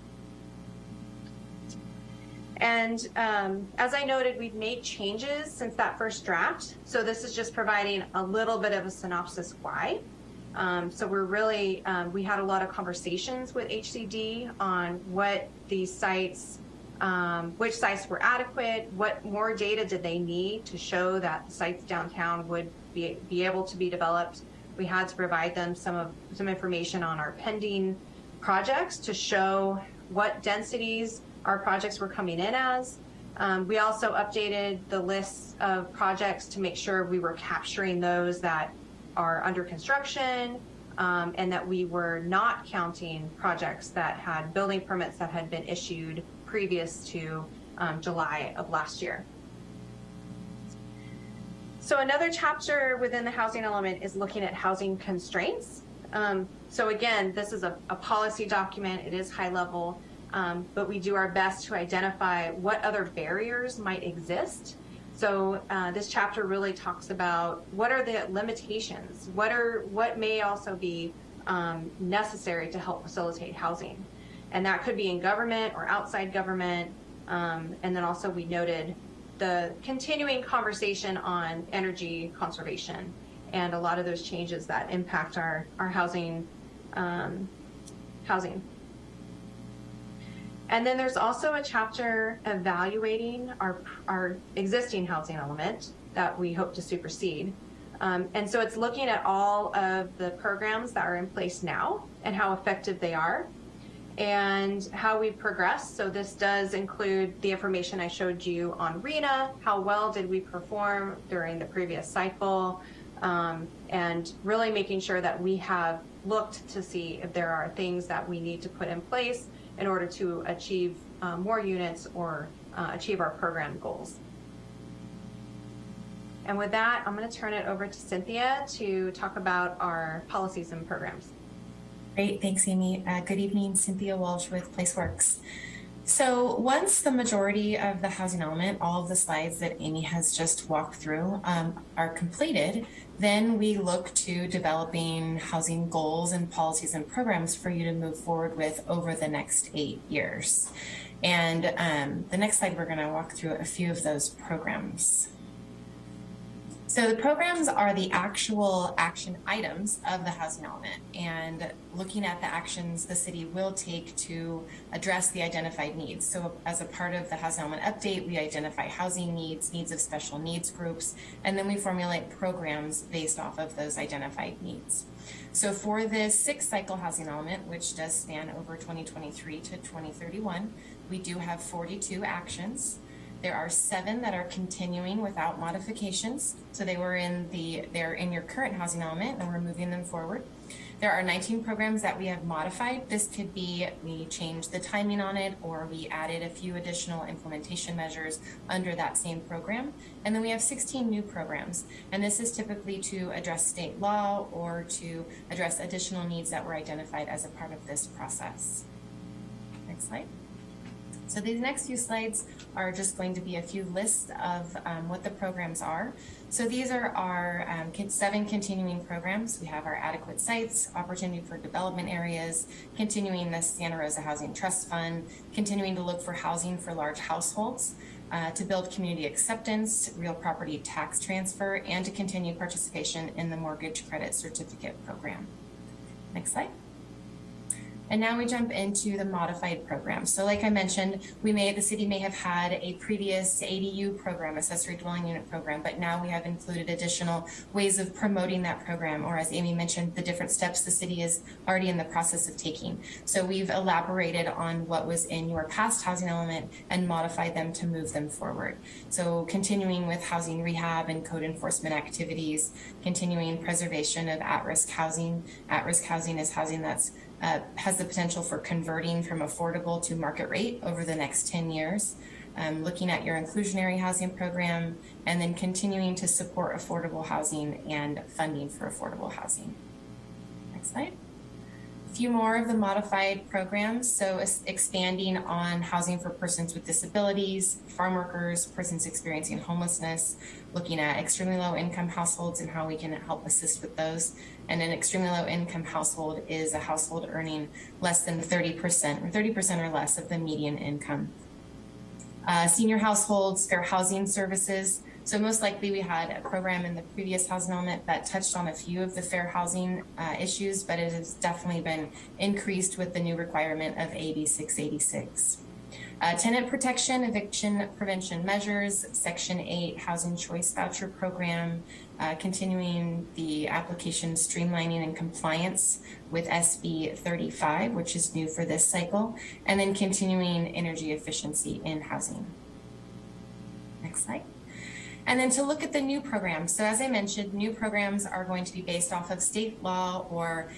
And um, as I noted, we've made changes since that first draft. So this is just providing a little bit of a synopsis why. Um, so we're really, um, we had a lot of conversations with HCD on what these sites, um, which sites were adequate, what more data did they need to show that the sites downtown would be, be able to be developed. We had to provide them some of some information on our pending projects to show what densities our projects were coming in as. Um, we also updated the lists of projects to make sure we were capturing those that are under construction um, and that we were not counting projects that had building permits that had been issued previous to um, July of last year. So another chapter within the housing element is looking at housing constraints. Um, so again, this is a, a, policy document, it is high level, um, but we do our best to identify what other barriers might exist. So uh, this chapter really talks about what are the limitations, what are what may also be um, necessary to help facilitate housing, and that could be in government or outside government. Um, and then also we noted the continuing conversation on energy conservation and a lot of those changes that impact our our housing um, housing and then there's also a chapter evaluating our, our existing housing element that we hope to supersede. Um, and so it's looking at all of the programs that are in place now and how effective they are and how we progress. So this does include the information I showed you on RHNA, how well did we perform during the previous cycle, um, and really making sure that we have looked to see if there are things that we need to put in place in order to achieve uh, more units or uh, achieve our program goals. And with that, I'm going to turn it over to Cynthia to talk about our policies and programs. Great, thanks, Amy. Uh, good evening, Cynthia Walsh with PlaceWorks. So once the majority of the housing element, all of the slides that Amy has just walked through um, are completed, then we look to developing housing goals and policies and programs for you to move forward with over the next eight years. And um, the next slide, we're gonna walk through a few of those programs. So the programs are the actual action items of the housing element and looking at the actions the city will take to address the identified needs. So as a part of the housing element update, we identify housing needs, needs of special needs groups, and then we formulate programs based off of those identified needs. So for this sixth cycle housing element, which does span over 2023 to 2031, we do have 42 actions. There are seven that are continuing without modifications. So they were in the, they're in your current housing element and we're moving them forward. There are 19 programs that we have modified. This could be we changed the timing on it or we added a few additional implementation measures under that same program. And then we have 16 new programs. And this is typically to address state law or to address additional needs that were identified as a part of this process. Next slide. So these next few slides are just going to be a few lists of um, what the programs are. So these are our um, seven continuing programs. We have our adequate sites, opportunity for development areas, continuing the Santa Rosa Housing Trust Fund, continuing to look for housing for large households, uh, to build community acceptance, real property tax transfer, and to continue participation in the mortgage credit certificate program. Next slide. And now we jump into the modified program. So like I mentioned, we may, the city may have had a previous ADU program, accessory dwelling unit program, but now we have included additional ways of promoting that program, or as Amy mentioned, the different steps the city is already in the process of taking. So we've elaborated on what was in your past housing element and modified them to move them forward. So continuing with housing rehab and code enforcement activities, continuing preservation of at-risk housing. At-risk housing is housing that's uh, has the potential for converting from affordable to market rate over the next 10 years. Um, looking at your inclusionary housing program and then continuing to support affordable housing and funding for affordable housing. Next slide. A few more of the modified programs. So expanding on housing for persons with disabilities, farm workers, persons experiencing homelessness, looking at extremely low income households and how we can help assist with those. And an extremely low income household is a household earning less than 30% or 30% or less of the median income. Uh, senior households, fair housing services. So most likely we had a program in the previous housing element that touched on a few of the fair housing uh, issues, but it has definitely been increased with the new requirement of AB 686. Uh, tenant protection, eviction prevention measures, Section 8 Housing Choice Voucher Program, uh, continuing the application streamlining and compliance with SB 35, which is new for this cycle, and then continuing energy efficiency in housing. Next slide. And then to look at the new programs. So as I mentioned, new programs are going to be based off of state law or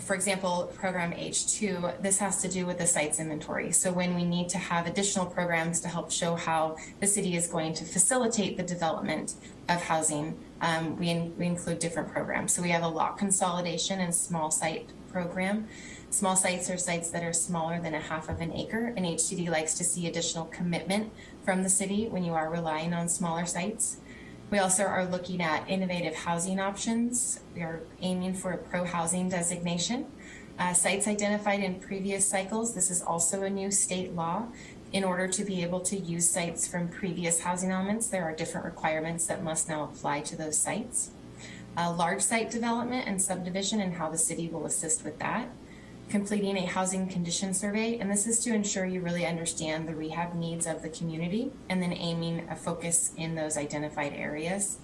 for example, program H2, this has to do with the sites inventory. So when we need to have additional programs to help show how the city is going to facilitate the development of housing, um, we, in, we include different programs. So we have a lot consolidation and small site program. Small sites are sites that are smaller than a half of an acre, and HCD likes to see additional commitment from the city when you are relying on smaller sites. We also are looking at innovative housing options. We are aiming for a pro-housing designation. Uh, sites identified in previous cycles, this is also a new state law. In order to be able to use sites from previous housing elements, there are different requirements that must now apply to those sites. Large site development and subdivision and how the city will assist with that completing a housing condition survey, and this is to ensure you really understand the rehab needs of the community and then aiming a focus in those identified areas.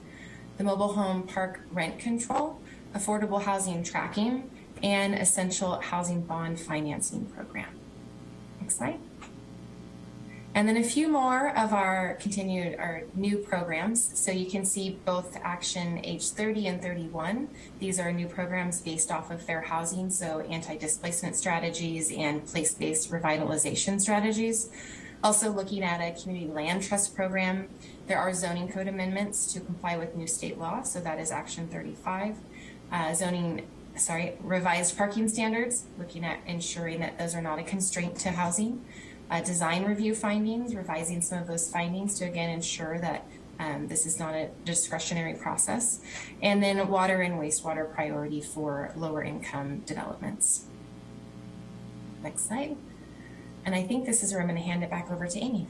The mobile home park rent control, affordable housing tracking, and essential housing bond financing program. Next slide. And then a few more of our continued our new programs. So you can see both Action H30 and 31. These are new programs based off of fair housing, so anti-displacement strategies and place-based revitalization strategies. Also looking at a community land trust program. There are zoning code amendments to comply with new state law, so that is Action 35. Uh, zoning sorry, revised parking standards, looking at ensuring that those are not a constraint to housing uh, design review findings, revising some of those findings to again ensure that um, this is not a discretionary process, and then water and wastewater priority for lower income developments. Next slide. And I think this is where I'm going to hand it back over to Amy.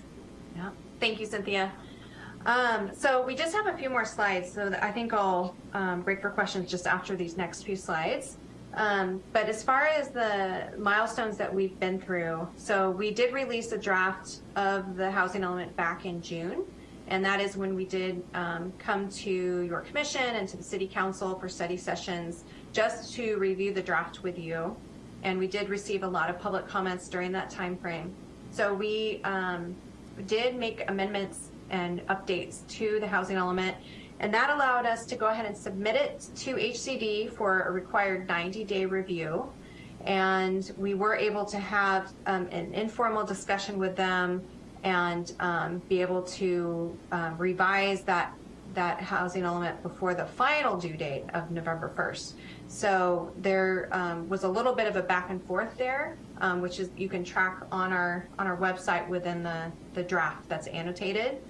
Yeah, thank you, Cynthia. Um, so we just have a few more slides, so I think I'll um, break for questions just after these next few slides. Um, but as far as the milestones that we've been through, so we did release a draft of the housing element back in June. And that is when we did um, come to your commission and to the city council for study sessions just to review the draft with you. And we did receive a lot of public comments during that time frame. So we um, did make amendments and updates to the housing element and that allowed us to go ahead and submit it to HCD for a required 90-day review. And we were able to have um, an informal discussion with them and um, be able to uh, revise that that housing element before the final due date of November 1st. So there um, was a little bit of a back and forth there, um, which is you can track on our on our website within the the draft that's annotated.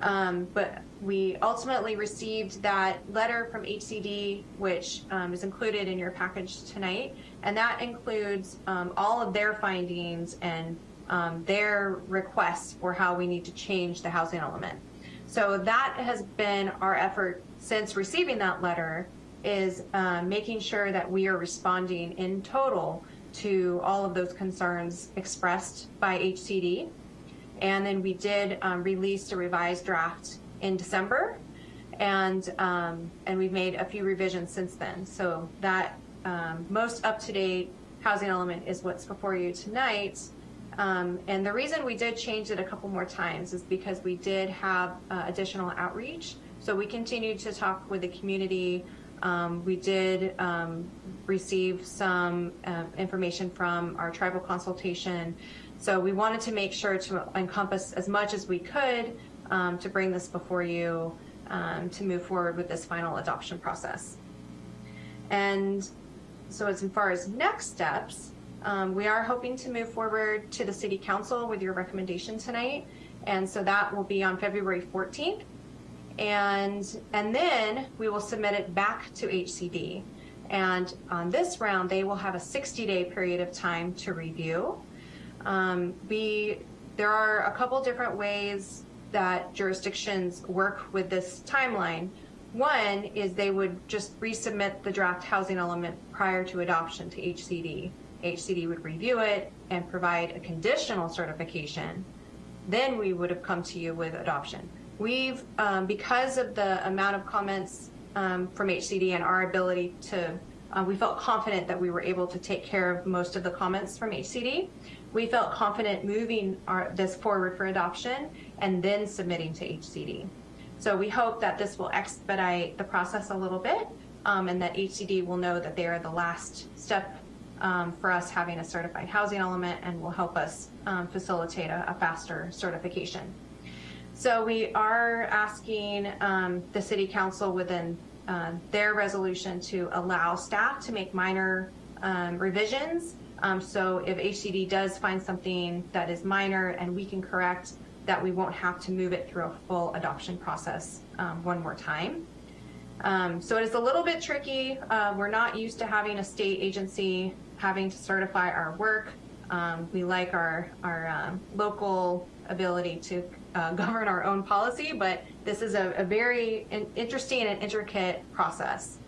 Um, but we ultimately received that letter from HCD, which um, is included in your package tonight, and that includes um, all of their findings and um, their requests for how we need to change the housing element. So that has been our effort since receiving that letter is uh, making sure that we are responding in total to all of those concerns expressed by HCD. And then we did um, release a revised draft in December, and um, and we've made a few revisions since then. So that um, most up to date housing element is what's before you tonight. Um, and the reason we did change it a couple more times is because we did have uh, additional outreach. So we continued to talk with the community. Um, we did um, receive some uh, information from our tribal consultation. So we wanted to make sure to encompass as much as we could um, to bring this before you um, to move forward with this final adoption process. And so as far as next steps, um, we are hoping to move forward to the City Council with your recommendation tonight. And so that will be on February 14th. And, and then we will submit it back to HCD. And on this round, they will have a 60-day period of time to review. Um, we, there are a couple different ways that jurisdictions work with this timeline. One is they would just resubmit the draft housing element prior to adoption to HCD. HCD would review it and provide a conditional certification. Then we would have come to you with adoption. We've, um, because of the amount of comments um, from HCD and our ability to, uh, we felt confident that we were able to take care of most of the comments from HCD we felt confident moving our, this forward for adoption and then submitting to HCD. So we hope that this will expedite the process a little bit um, and that HCD will know that they are the last step um, for us having a certified housing element and will help us um, facilitate a, a, faster certification. So we are asking um, the City Council within uh, their resolution to allow staff to make minor um, revisions um, so if HCD does find something that is minor and we can correct, that we won't have to move it through a full adoption process um, one more time. Um, so it is a little bit tricky. Uh, we're not used to having a state agency having to certify our work. Um, we like our, our um, local ability to uh, [laughs] govern our own policy, but this is a, a very interesting and intricate process.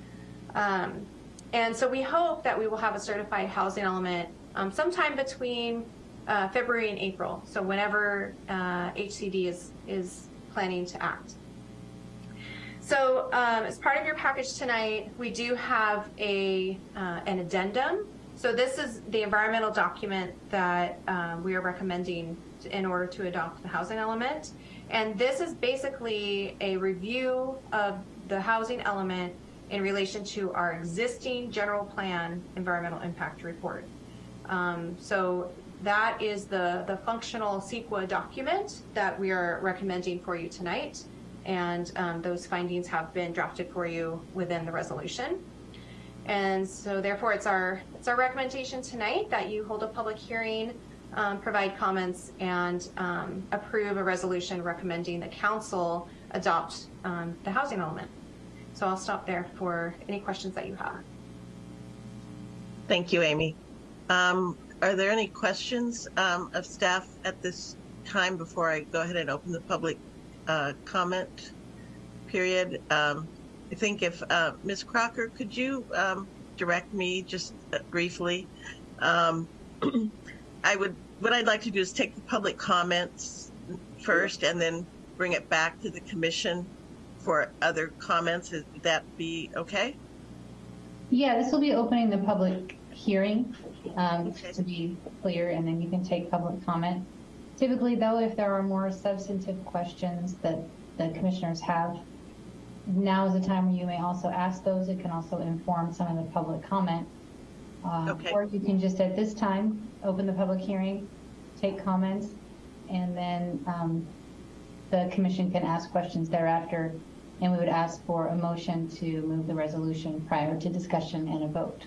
Um, and so we hope that we will have a certified housing element um, sometime between uh, February and April. So whenever uh, HCD is, is planning to act. So um, as part of your package tonight, we do have a, uh, an addendum. So this is the environmental document that um, we are recommending in order to adopt the housing element. And this is basically a review of the housing element in relation to our existing general plan environmental impact report. Um, so that is the, the functional CEQA document that we are recommending for you tonight. And um, those findings have been drafted for you within the resolution. And so therefore it's our, it's our recommendation tonight that you hold a public hearing, um, provide comments and um, approve a resolution recommending the council adopt um, the housing element. So I'll stop there for any questions that you have. Thank you, Amy. Um, are there any questions um, of staff at this time before I go ahead and open the public uh, comment period. Um, I think if uh, Ms. Crocker, could you um, direct me just uh, briefly? Um, I would. What I'd like to do is take the public comments first, and then bring it back to the commission for other comments. Would that be okay? Yeah, this will be opening the public hearing, um, Okay. to be clear, and then you can take public comment. Typically, though, if there are more substantive questions that the commissioners have, now is the time where you may also ask those. It can also inform some of the public comment. Uh, Okay. Or you can just, at this time, open the public hearing, take comments, and then um, the commission can ask questions thereafter. And we would ask for a motion to move the resolution prior to discussion and a vote.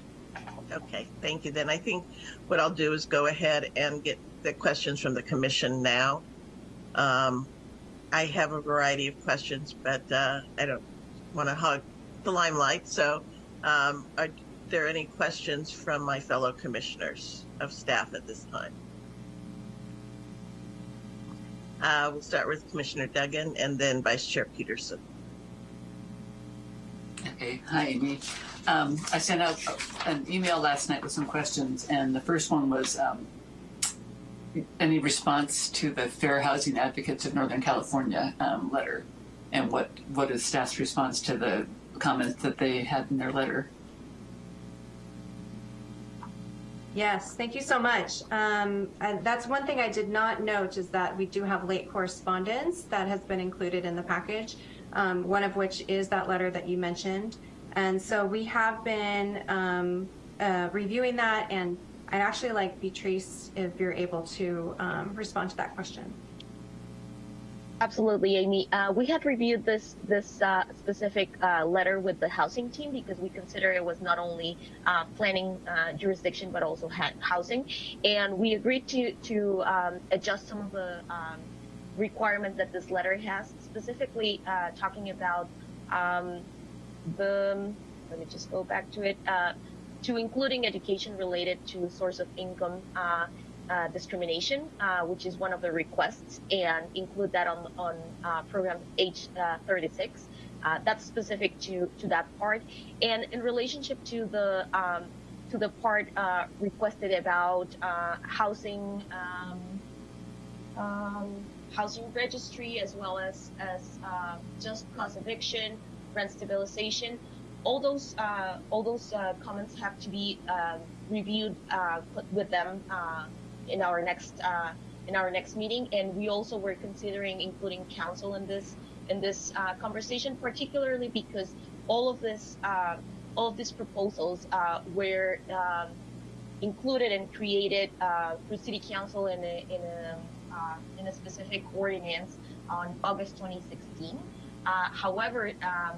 Okay, thank you. Then I think what I'll do is go ahead and get the questions from the commission now. Um, I have a variety of questions, but uh, I don't want to hog the limelight. So, um, are there any questions from my fellow commissioners of staff at this time? Uh, we'll start with Commissioner Duggan and then Vice Chair Peterson. Okay, hi Amy. Um, I sent out an email last night with some questions, and the first one was um, any response to the Fair Housing Advocates of Northern California um, letter, and what what is staff's response to the comments that they had in their letter? Yes, thank you so much. Um, and that's one thing I did not note is that we do have late correspondence that has been included in the package, um, one of which is that letter that you mentioned. And so we have been um, uh, reviewing that, and I'd actually like Beatrice, if you're able to um, respond to that question. Absolutely, Amy. Uh, we had reviewed this this uh, specific uh, letter with the housing team because we consider it was not only uh, planning uh, jurisdiction but also housing, and we agreed to to um, adjust some of the um, requirements that this letter has, specifically uh, talking about um, the. Let me just go back to it. Uh, to including education related to source of income uh, uh, discrimination, uh, which is one of the requests, and include that on on program H36. Uh, that's specific to to that part, and in relationship to the um, to the part uh, requested about uh, housing um, um, housing registry as well as as uh, just cause eviction, rent stabilization. All those uh, all those uh, comments have to be uh, reviewed uh, with them uh, in our next uh, in our next meeting, and we also were considering including council in this in this conversation, particularly because all of this all of these proposals were um, included and created through city council in a in a uh, in a specific ordinance on August 2016. Uh, however, um,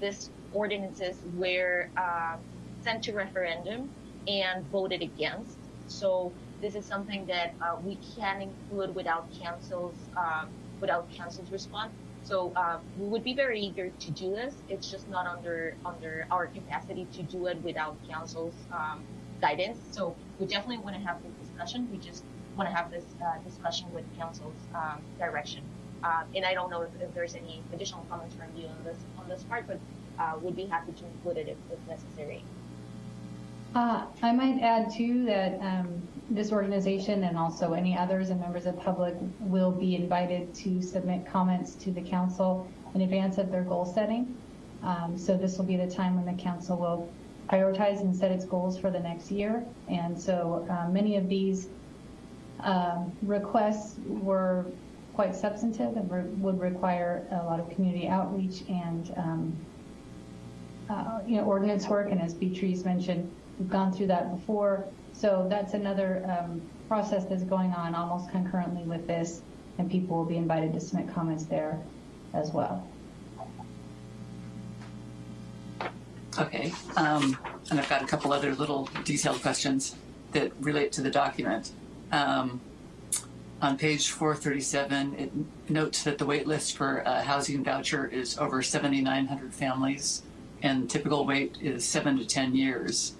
these ordinances were uh, sent to referendum and voted against. So this is something that uh, we can include without council's um, without council's response. So uh, we would be very eager to do this. It's just not under under our capacity to do it without council's um, guidance. So we definitely want to have this discussion. We just want to have this uh, discussion with council's um, direction. Uh, and I don't know if, if there's any additional comments from you on this on this part, but uh, would be happy to include it if, if necessary. Uh, I might add too that um, this organization and also any others and members of public will be invited to submit comments to the council in advance of their goal setting. Um, so this will be the time when the council will prioritize and set its goals for the next year. And so uh, many of these um, requests were quite substantive and re- would require a lot of community outreach and um, uh, you know ordinance work. And as Beatrice mentioned, we've gone through that before. So that's another um, process that's going on almost concurrently with this, and people will be invited to submit comments there as well. Okay, um, and I've got a couple other little detailed questions that relate to the document. Um, on page 437, it notes that the wait list for a housing voucher is over 7,900 families, and typical wait is seven to 10 years.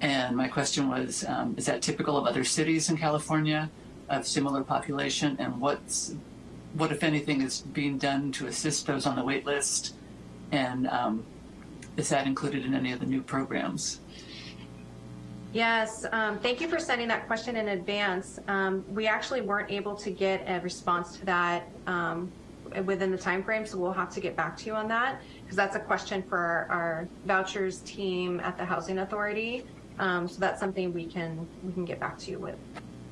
And my question was, um, is that typical of other cities in California of similar population? And what's what, if anything, is being done to assist those on the wait list? And um, is that included in any of the new programs? Yes, um, thank you for sending that question in advance. Um, we actually weren't able to get a response to that um, within the time frame, so we'll have to get back to you on that because that's a question for our, our vouchers team at the Housing Authority. Um, so that's something we can we can get back to you with.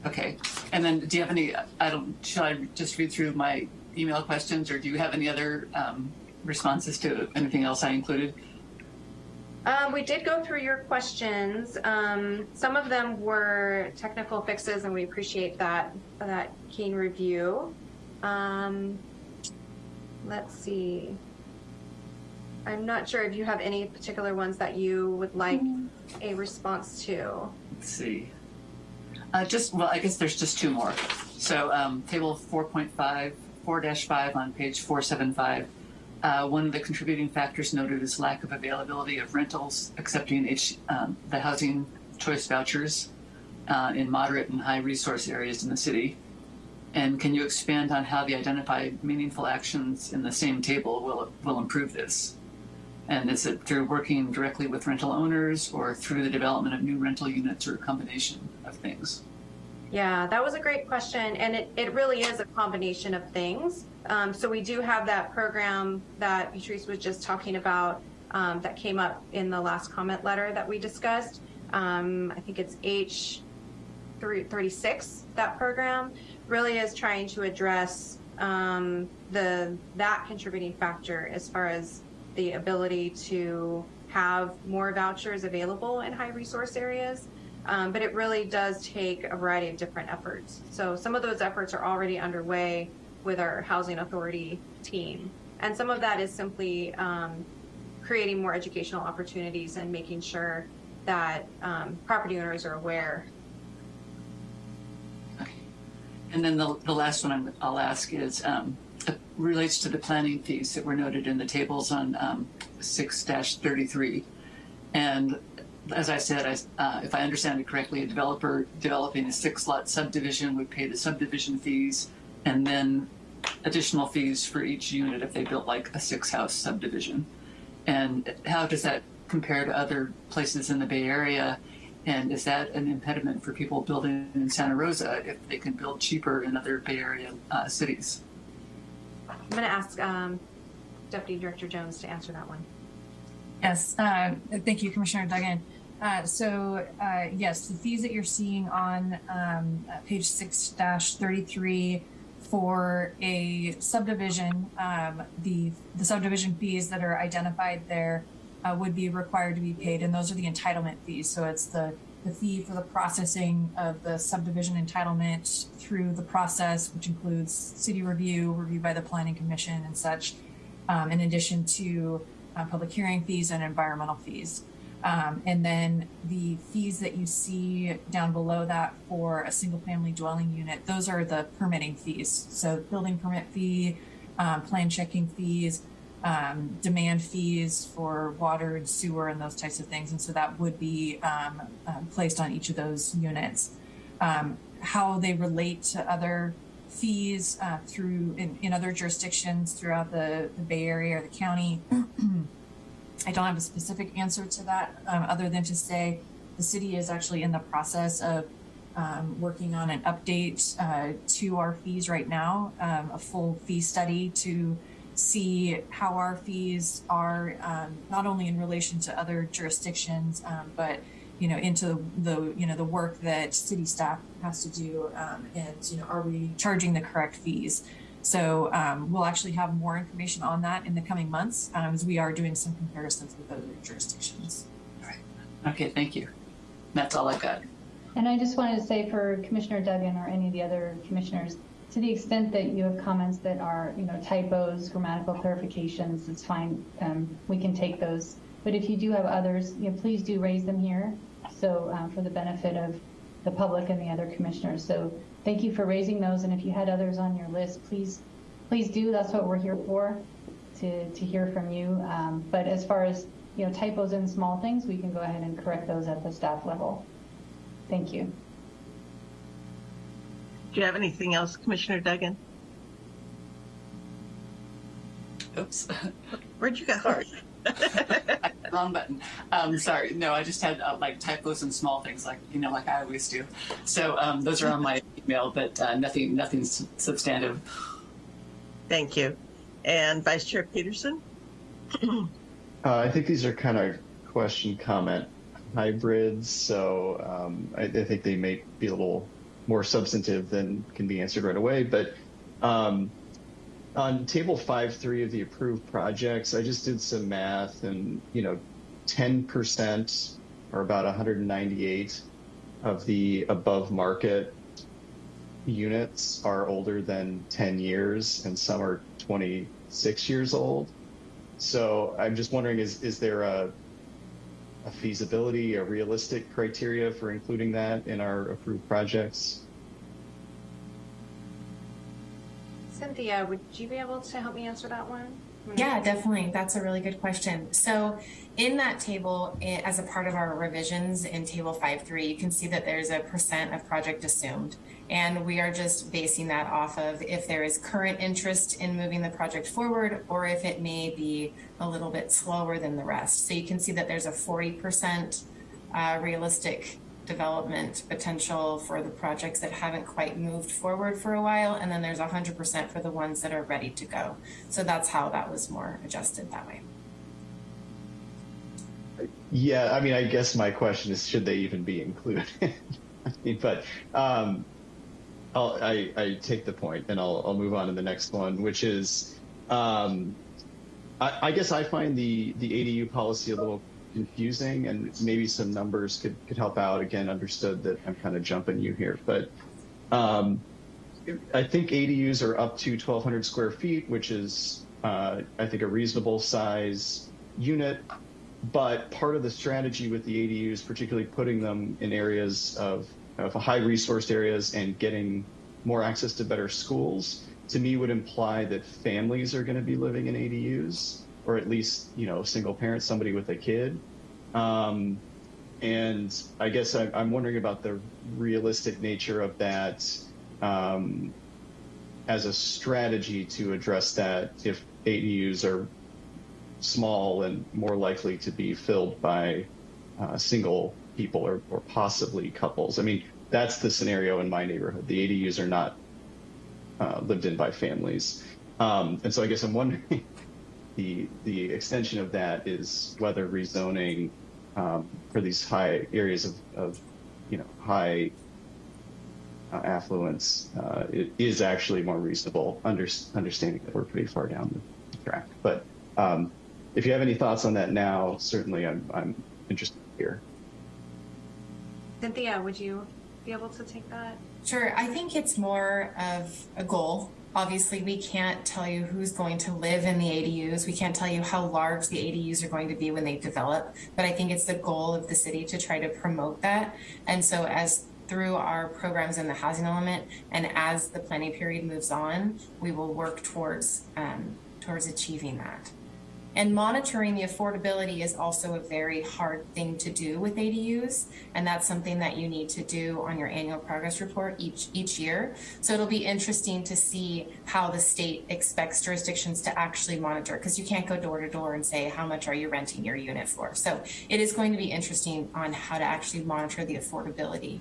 Okay. And then do you have any, I don't, should I just read through my email questions or do you have any other um, responses to anything else I included? Um, we did go through your questions. Um, some of them were technical fixes, and we appreciate that that keen review. Um, let's see. I'm not sure if you have any particular ones that you would like a response to. Let's see. Uh, just, well, I guess there's just two more. So um, table 4.5, 4-5 on page 475. Uh, one of the contributing factors noted is lack of availability of rentals accepting H, um, the housing choice vouchers uh, in moderate and high resource areas in the city. And can you expand on how the identified meaningful actions in the same table will, will improve this? And is it through working directly with rental owners or through the development of new rental units or a combination of things? Yeah, that was a great question. And it, it really is a combination of things. Um, so we do have that program that Patrice was just talking about um, that came up in the last comment letter that we discussed. Um, I think it's H 36, that program really is trying to address um, the that contributing factor as far as the ability to have more vouchers available in high resource areas. Um, but it really does take a variety of different efforts. So some of those efforts are already underway with our housing authority team. And some of that is simply um, creating more educational opportunities and making sure that um, property owners are aware. And then the, the last one I'm, I'll ask is um, relates to the planning fees that were noted in the tables on um, 6-33. And as I said, I, uh, if I understand it correctly, a developer developing a six lot subdivision would pay the subdivision fees and then additional fees for each unit if they built like a six house subdivision. And how does that compare to other places in the Bay Area? And is that an impediment for people building in Santa Rosa if they can build cheaper in other Bay Area uh, cities? I'm going to ask um, Deputy Director Jones to answer that one. Yes, uh, thank you, Commissioner Duggan. Uh, so uh, yes, the fees that you're seeing on um, page six thirty-three for a subdivision, um, the the subdivision fees that are identified there uh, would be required to be paid, and those are the entitlement fees. So it's the the fee for the processing of the subdivision entitlement through the process, which includes city review, review by the planning commission, and such, um, in addition to uh, public hearing fees and environmental fees. Um, and then the fees that you see down below that for a single family dwelling unit, those are the permitting fees. So building permit fee, um, plan checking fees, um, demand fees for water and sewer and those types of things. And so that would be uh, placed on each of those units. Um, how they relate to other fees uh, through in, in other jurisdictions throughout the, the Bay Area or the county. [clears throat] I don't have a specific answer to that um, other than to say the city is actually in the process of um, working on an update uh, to our fees right now, um, a full fee study to see how our fees are um, not only in relation to other jurisdictions, um, but you know into the you know the work that city staff has to do, um, and you know are we charging the correct fees? So um, we'll actually have more information on that in the coming months um, as we are doing some comparisons with other jurisdictions. All right. Okay, thank you. That's all I've got. And I just wanted to say for Commissioner Duggan or any of the other commissioners, to the extent that you have comments that are, you know, typos, grammatical clarifications, it's fine. Um, we can take those. But if you do have others, you know, please do raise them here. So um, for the benefit of the public and the other commissioners. So thank you for raising those. And if you had others on your list, please, please do. That's what we're here for, to, to hear from you. Um, but as far as, you know, typos and small things, we can go ahead and correct those at the staff level. Thank you. Do you have anything else, Commissioner Duggan? Oops. Where'd you go? [laughs] Wrong button. Um, sorry. No, I just had uh, like typos and small things like, you know, like I always do. So um, those are on my email, but uh, nothing, nothing substantive. Thank you. And Vice Chair Peterson? Uh, I think these are kind of question comment hybrids, so um, I, I think they may be a little more substantive than can be answered right away. But um, on table five three of the approved projects, I just did some math, and you know, ten percent or about 198 of the above market units are older than 10 years, and some are 26 years old. So I'm just wondering, is is there a a feasibility, a realistic criteria for including that in our approved projects? Cynthia, would you be able to help me answer that one? Yeah, definitely. That's a really good question. So, in that table, as a part of our revisions in table 5.3, you can see that there's a percent of project assumed. And we are just basing that off of if there is current interest in moving the project forward or if it may be a little bit slower than the rest. So, you can see that there's a 40% uh, realistic development potential for the projects that haven't quite moved forward for a while, and then there's 100% for the ones that are ready to go. So that's how that was more adjusted that way. Yeah, I mean, I guess my question is, should they even be included? [laughs] I mean, but um, I'll, I, I take the point, and I'll, I'll move on to the next one, which is, um, I, I guess I find the the ADU policy a little confusing, and maybe some numbers could could help out. Again, understood that I'm kind of jumping you here, but um, I think ADUs are up to 1,200 square feet, which is, uh, I think, a reasonable size unit. But part of the strategy with the ADUs, particularly putting them in areas of, of high resourced areas and getting more access to better schools, to me would imply that families are going to be living in ADUs, or at least, you know, single parents, somebody with a kid. Um, and I guess I, I'm wondering about the realistic nature of that um, as a strategy to address that if ADUs are small and more likely to be filled by uh, single people or, or possibly couples. I mean, that's the scenario in my neighborhood. The ADUs are not uh, lived in by families. Um, and so I guess I'm wondering the the extension of that is whether rezoning um, for these high areas of, of you know high uh, affluence uh, it is actually more reasonable. Under, understanding that we're pretty far down the track, but um, if you have any thoughts on that now, certainly I'm I'm interested here. Cynthia, would you be able to take that? Sure. I think it's more of a goal. Obviously, we can't tell you who's going to live in the ADUs. We can't tell you how large the ADUs are going to be when they develop. But I think it's the goal of the city to try to promote that. And so, as through our programs in the housing element, and as the planning period moves on, we will work towards um, towards achieving that. And monitoring the affordability is also a very hard thing to do with ADUs, and that's something that you need to do on your annual progress report each each year. So it'll be interesting to see how the state expects jurisdictions to actually monitor, because you can't go door to door and say how much are you renting your unit for. So it is going to be interesting on how to actually monitor the affordability.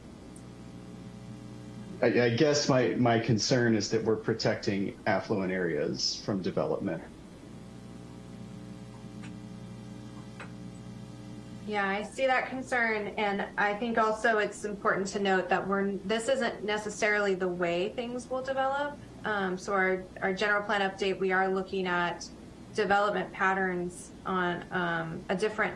I, I guess my my concern is that we're protecting affluent areas from development. Yeah, I see that concern, and I think also it's important to note that we're this isn't necessarily the way things will develop. Um, so our our general plan update, we are looking at development patterns on um, a different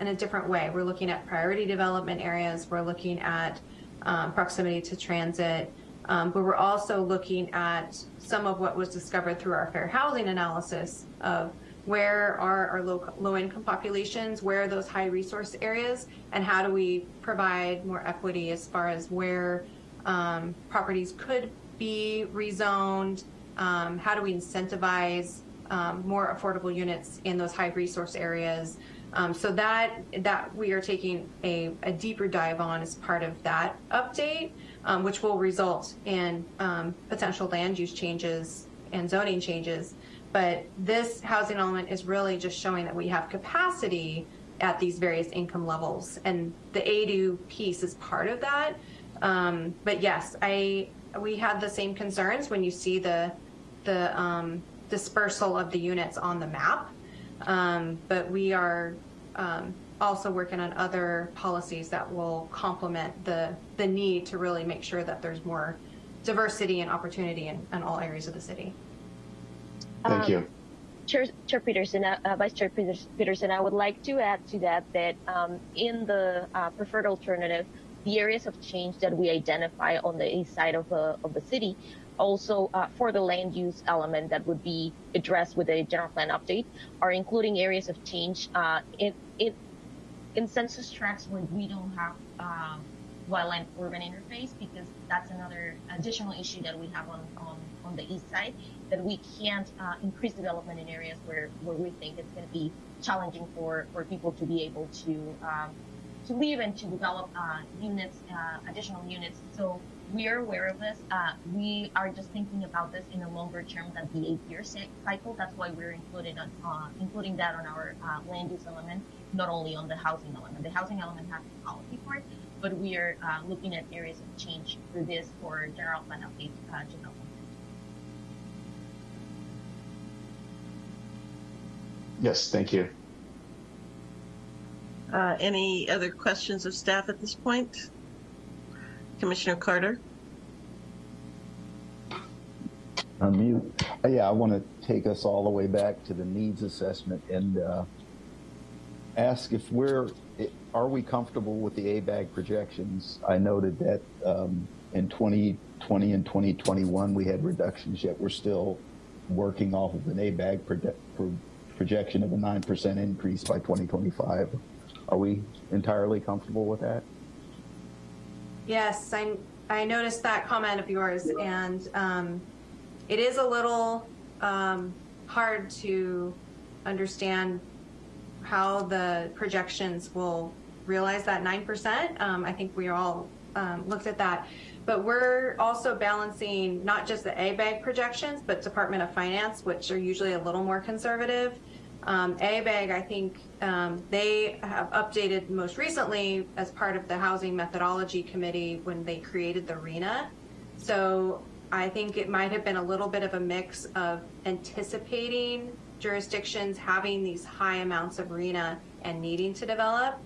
in a different way. We're looking at priority development areas. We're looking at um, proximity to transit, um, but we're also looking at some of what was discovered through our fair housing analysis of where are our low, low income populations, where are those high resource areas, and how do we provide more equity as far as where um, properties could be rezoned, um, how do we incentivize um, more affordable units in those high resource areas. Um, so that that we are taking a, a, deeper dive on as part of that update, um, which will result in um, potential land use changes and zoning changes but this housing element is really just showing that we have capacity at these various income levels, and the ADU piece is part of that. Um, but yes, I we had the same concerns when you see the the um, dispersal of the units on the map. Um, but we are um, also working on other policies that will complement the the need to really make sure that there's more diversity and opportunity in, in all areas of the city. Thank Um, you. Chair, Chair Peterson, uh, uh, Vice Chair Peterson, I would like to add to that that um, in the uh, preferred alternative, the areas of change that we identify on the east side of the of the city, also uh, for the land use element that would be addressed with the general plan update, are including areas of change uh, in in in census tracts where we don't have um, wildland urban interface because that's another additional issue that we have on on, on the east side that we can't uh, increase development in areas where, where we think it's going to be challenging for, for people to be able to um, to live and to develop uh, units, uh, additional units. So we are aware of this. Uh, we are just thinking about this in a longer term than the eight-year cycle. That's why we're included on, uh, including that on our land use element, not only on the housing element. The housing element has a policy part, but we are uh, looking at areas of change through this for general plan update uh, development. Yes, thank you. Uh, any other questions of staff at this point? Commissioner Carter? Unmute. Uh, Yeah, I want to take us all the way back to the needs assessment and uh, ask if we're, are we comfortable with the ABAG projections? I noted that um, in 2020 and 2021, we had reductions, yet we're still working off of an ABAG proje- pro- projection of a 9% increase by 2025. Are we entirely comfortable with that? Yes, I, I noticed that comment of yours, and um, it is a little um, hard to understand how the projections will realize that 9%. Um, I think we all um, looked at that. But we're also balancing not just the ABAG projections, but Department of Finance, which are usually a little more conservative. Um, ABAG, I think um, they have updated most recently as part of the Housing Methodology Committee when they created the RHNA. So I think it might have been a little bit of a mix of anticipating jurisdictions having these high amounts of RHNA and needing to develop.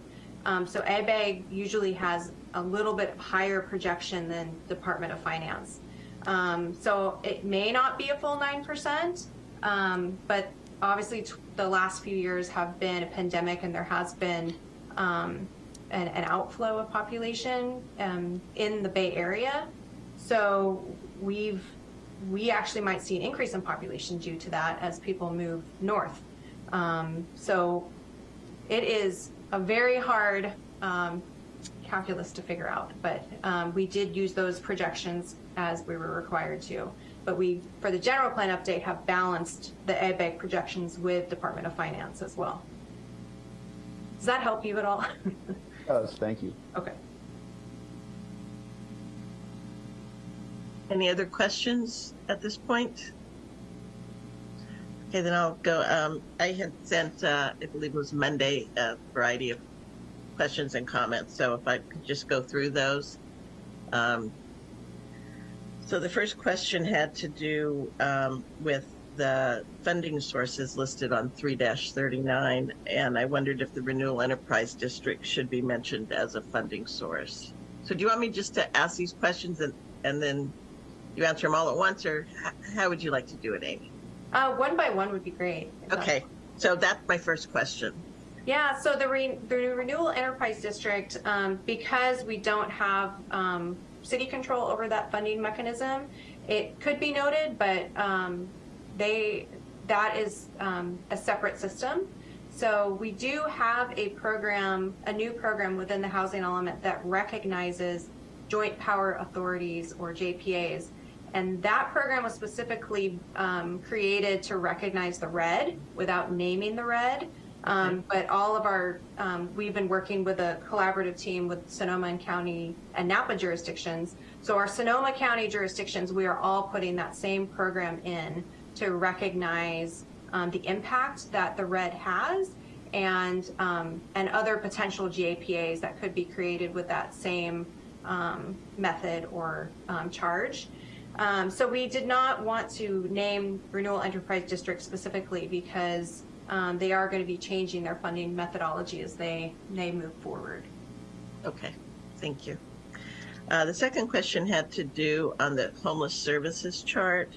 Um, so ABAG usually has a little bit higher projection than Department of Finance. Um, so it may not be a full 9%, um, but obviously the last few years have been a pandemic and there has been um, an, an outflow of population um, in the Bay Area. So we've we actually might see an increase in population due to that as people move north. Um, so it is a very hard um, calculus to figure out, but um, we did use those projections as we were required to. But we, for the general plan update, have balanced the ABAG projections with Department of Finance as well. Does that help you at all? [laughs] Does, thank you. okay. Any other questions at this point? Okay, then I'll go. Um, I had sent, uh, I believe it was Monday, a variety of questions and comments. So if I could just go through those. Um, so the first question had to do um, with the funding sources listed on 3-39, and I wondered if the Renewal Enterprise District should be mentioned as a funding source. So do you want me just to ask these questions and, and then you answer them all at once, or how would you like to do it, Amy? Uh, one by one would be great. Okay, so that's my first question. Yeah, so the, re- the Renewal Enterprise District, um, because we don't have um, city control over that funding mechanism, it could be noted, but um, they that is um, a separate system. So we do have a program, a new program within the housing element that recognizes joint power authorities or JPAs. And that program was specifically um, created to recognize the red without naming the red. Um, but all of our, um, we've been working with a collaborative team with Sonoma and County and Napa jurisdictions. So our Sonoma County jurisdictions, we are all putting that same program in to recognize um, the impact that the red has and um, and other potential JPAs that could be created with that same um, method or um, charge. So we did not want to name Renewal Enterprise District specifically because um, they are going to be changing their funding methodology as they they move forward. Okay, thank you. Uh, the second question had to do on the homeless services chart.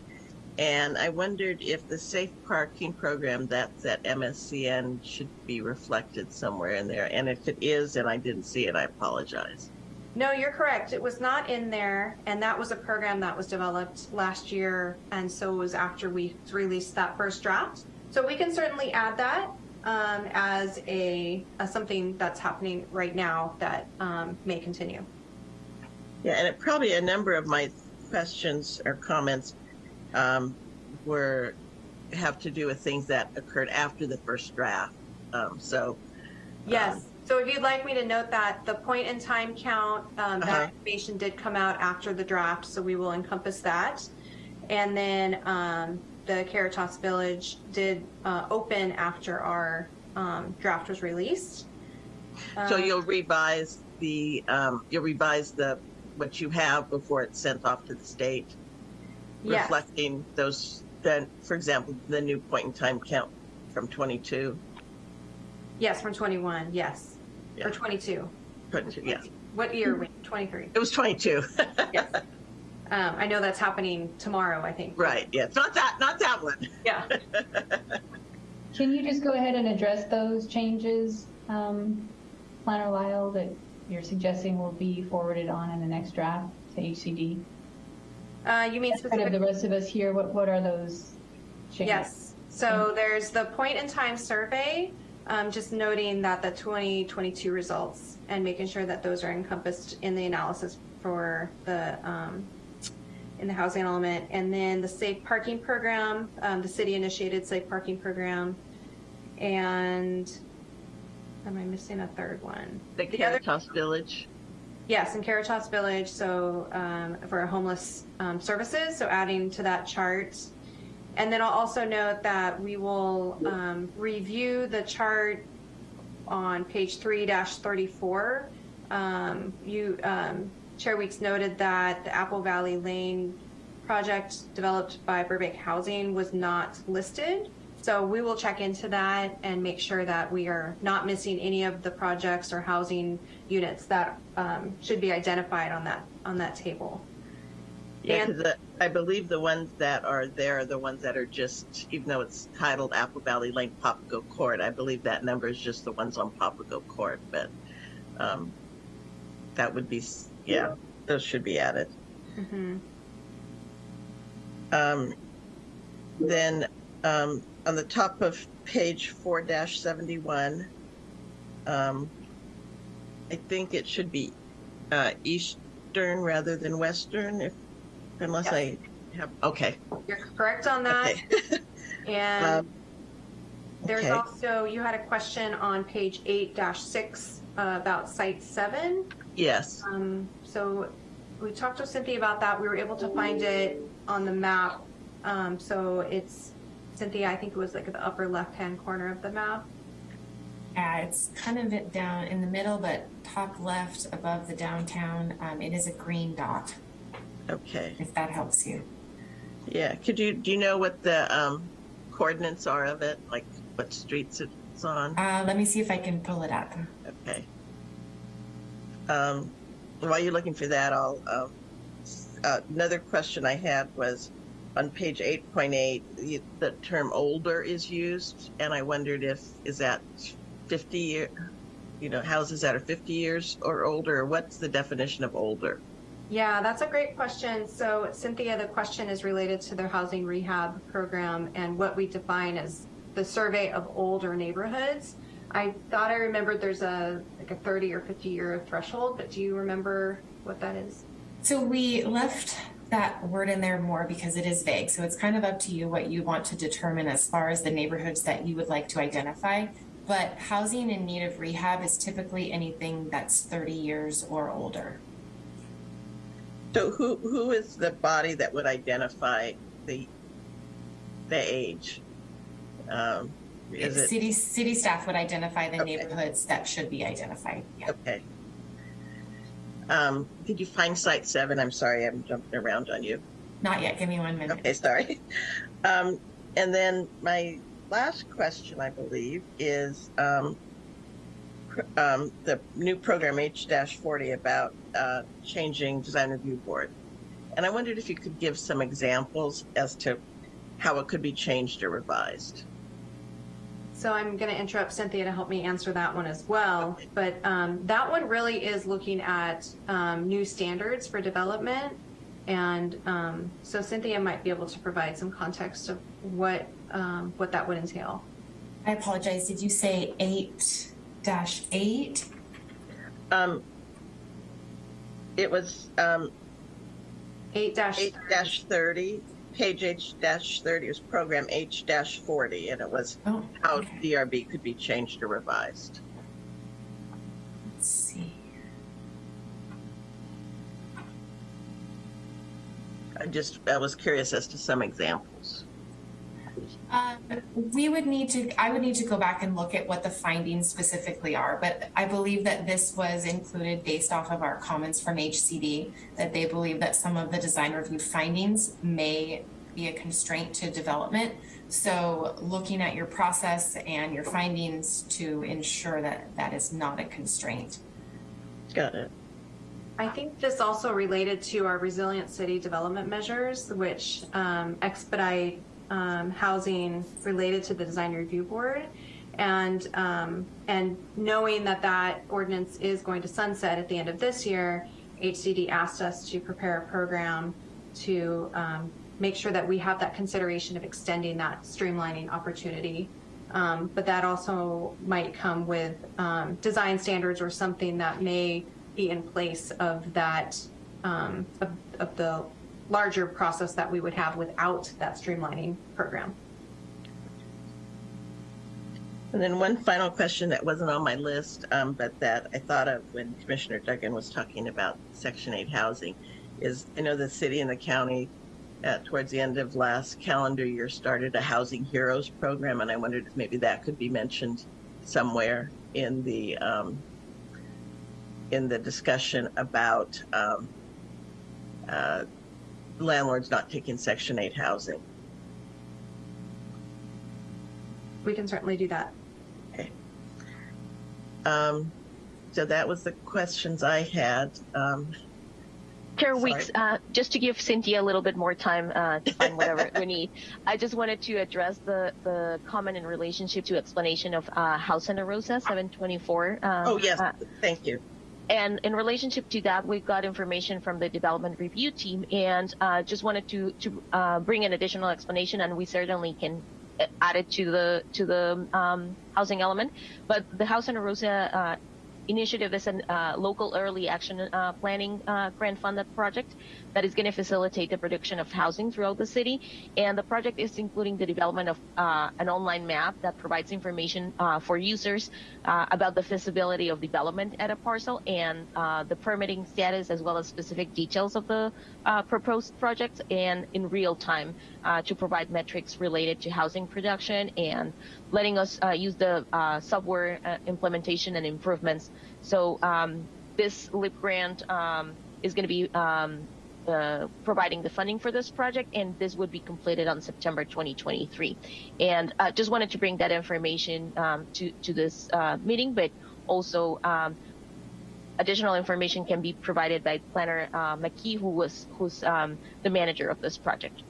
And I wondered if the safe parking program that's at MSCN should be reflected somewhere in there. And if it is and I didn't see it, I apologize. No, you're correct. It was not in there, and that was a program that was developed last year, and so it was after we released that first draft. So we can certainly add that um, as a as something that's happening right now that um, may continue. Yeah, and it, probably a number of my questions or comments um, were have to do with things that occurred after the first draft. Um, so Yes. Um, So if you'd like me to note that the point in time count, um, Uh-huh. that information did come out after the draft, so we will encompass that. And then um, the Caritas Village did uh, open after our um, draft was released. so Um, you'll revise the um, you'll revise the what you have before it's sent off to the state, Yes. reflecting those. Then, for example, the new point in time count from 22. Yes, from 21, yes. Yeah. Or 22. 22 yeah, What year? are we? 23. it was 22. Yes. [laughs] Um, I know that's happening tomorrow, I think. right. Yeah, it's not that not that one. Yeah. [laughs] Can you just go ahead and address those changes, um, Planner Lyle, that you're suggesting will be forwarded on in the next draft to HCD? Uh, you mean Kind of specifically? the rest of us here, what, what are those changes? Yes. So there's the point in time survey, um, just noting that the 2022 results and making sure that those are encompassed in the analysis for the um, in the housing element, and then the safe parking program, um, the city initiated safe parking program, and am I missing a third one? The The other- Caritas Village. Yes, in Caritas Village, so um, for homeless um, services, so adding to that chart. And then I'll also note that we will um, review the chart on page 3-34. Um, you, um, Chair Weeks noted that the Apple Valley Lane project developed by Burbank Housing was not listed. So we will check into that and make sure that we are not missing any of the projects or housing units that um, should be identified on that on that table. Yeah, And- because I believe the ones that are there are the ones that are just, even though it's titled Apple Valley Lane Papago Court, I believe that number is just the ones on Papago Court, but um, that would be, yeah, those should be added. Mhm. Um, then um, on the top of page 4-71, um, I think it should be uh, Eastern rather than Western, if unless I have, okay. You're correct on that. Okay. [laughs] And Um, there's okay. also you had a question on page 8-6 uh, about site 7. Yes. Um, so we talked to Cynthia about that. We were able to find it on the map. Um, so it's Cynthia, I think it was like at the upper left hand corner of the map. Yeah, it's kind of down in the middle, but top left above the downtown. Um, it is a green dot, Okay. if that helps you. Yeah. Could you do you know what the um, coordinates are of it? Like what streets it's on? Uh, let me see if I can pull it up. Okay. Um, while you're looking for that, I'll. Um, uh, another question I had was on page 8.8. The, the term "older" is used, and I wondered if is that 50 year, you know, houses that are 50 years or older. What's the definition of older? Yeah, that's a great question. So Cynthia, the question is related to their housing rehab program and what we define as the survey of older neighborhoods. I thought I remembered there's a like a 30 or 50 year threshold, but do you remember what that is? So we left that word in there more because it is vague. So it's kind of up to you what you want to determine as far as the neighborhoods that you would like to identify. But housing in need of rehab is typically anything that's 30 years or older. So who who is the body that would identify the the age? Um, is it City, city staff would identify the Okay. neighborhoods that should be identified. Yeah. okay? Um, did you find site seven? I'm sorry, I'm jumping around on you. Not yet. Give me one minute. Okay, sorry. Um, and then my last question, I believe, is um, um, the new program H-40 about uh, changing design review board. And I wondered if you could give some examples as to how it could be changed or revised. So I'm going to interrupt Cynthia to help me answer that one as well. But um, that one really is looking at um, new standards for development. And um, so Cynthia might be able to provide some context of what um, what that would entail. I apologize. Did you say eight dash eight? Um, it was um, Eight dash. 8-30, page H-30 was program H-40, and it was Oh, how okay. DRB could be changed or revised. Let's see. I just, I was curious as to some examples. Um, we would need to, I would need to go back and look at what the findings specifically are, but I believe that this was included based off of our comments from HCD, that they believe that some of the design review findings may be a constraint to development. So looking at your process and your findings to ensure that that is not a constraint. Got it. I think this also related to our resilient city development measures, which um, expedite um, housing related to the design review board. And, um, and knowing that that ordinance is going to sunset at the end of this year, HCD asked us to prepare a program to um, make sure that we have that consideration of extending that streamlining opportunity. Um, but that also might come with um, design standards or something that may be in place of that um, of, of the larger process that we would have without that streamlining program. And then one final question that wasn't on my list, um, but that I thought of when Commissioner Duggan was talking about Section 8 housing is I know the city and the county uh, towards the end of last calendar year started a Housing Heroes program, and I wondered if maybe that could be mentioned somewhere in the um, in the discussion about um, uh, landlords not taking Section 8 housing. We can certainly do that. Um, so that was the questions I had. Um, Chair Sorry. Weeks, uh, just to give Cynthia a little bit more time uh, to find whatever [laughs] we need, I just wanted to address the, the comment in relationship to explanation of uh, House Santa Rosa 724. Um, oh, yes, uh, thank you. And in relationship to that, we've got information from the development review team, and uh, just wanted to to uh, bring an additional explanation, and we certainly can uh, add it to the to the um, housing element. But the House Santa Rosa uh, initiative is a uh, local early action uh, planning grant funded project that is going to facilitate the production of housing throughout the city. And the project is including the development of uh, an online map that provides information uh, for users uh, about the feasibility of development at a parcel and uh, the permitting status as well as specific details of the uh, proposed project and in real time uh, to provide metrics related to housing production and letting us use the software implementation and improvements. So um, this LEAP grant um, is going to be um, providing the funding for this project, and this would be completed on September 2023. And uh, just wanted to bring that information um, to to this uh, meeting, but also um, additional information can be provided by Planner uh, McKee, who was who's um, the manager of this project.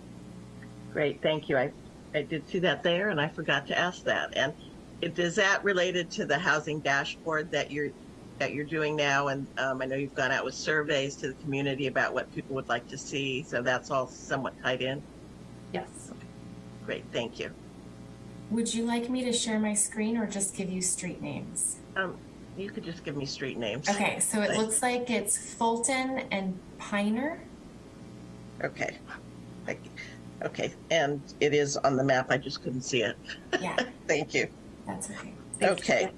Great, thank you. I, I did see that there, and I forgot to ask that. And is that related to the housing dashboard that you're that you're doing now? And um, I know you've gone out with surveys to the community about what people would like to see, so that's all somewhat tied in. Yes. Great, thank you. Would you like me to share my screen or just give you street names? Um, you could just give me street names. Okay, so it Thanks. looks like it's Fulton and Piner. Okay. Thank you. Okay, and it is on the map. I just couldn't see it. Yeah, [laughs] Thank you. that's okay. Okay.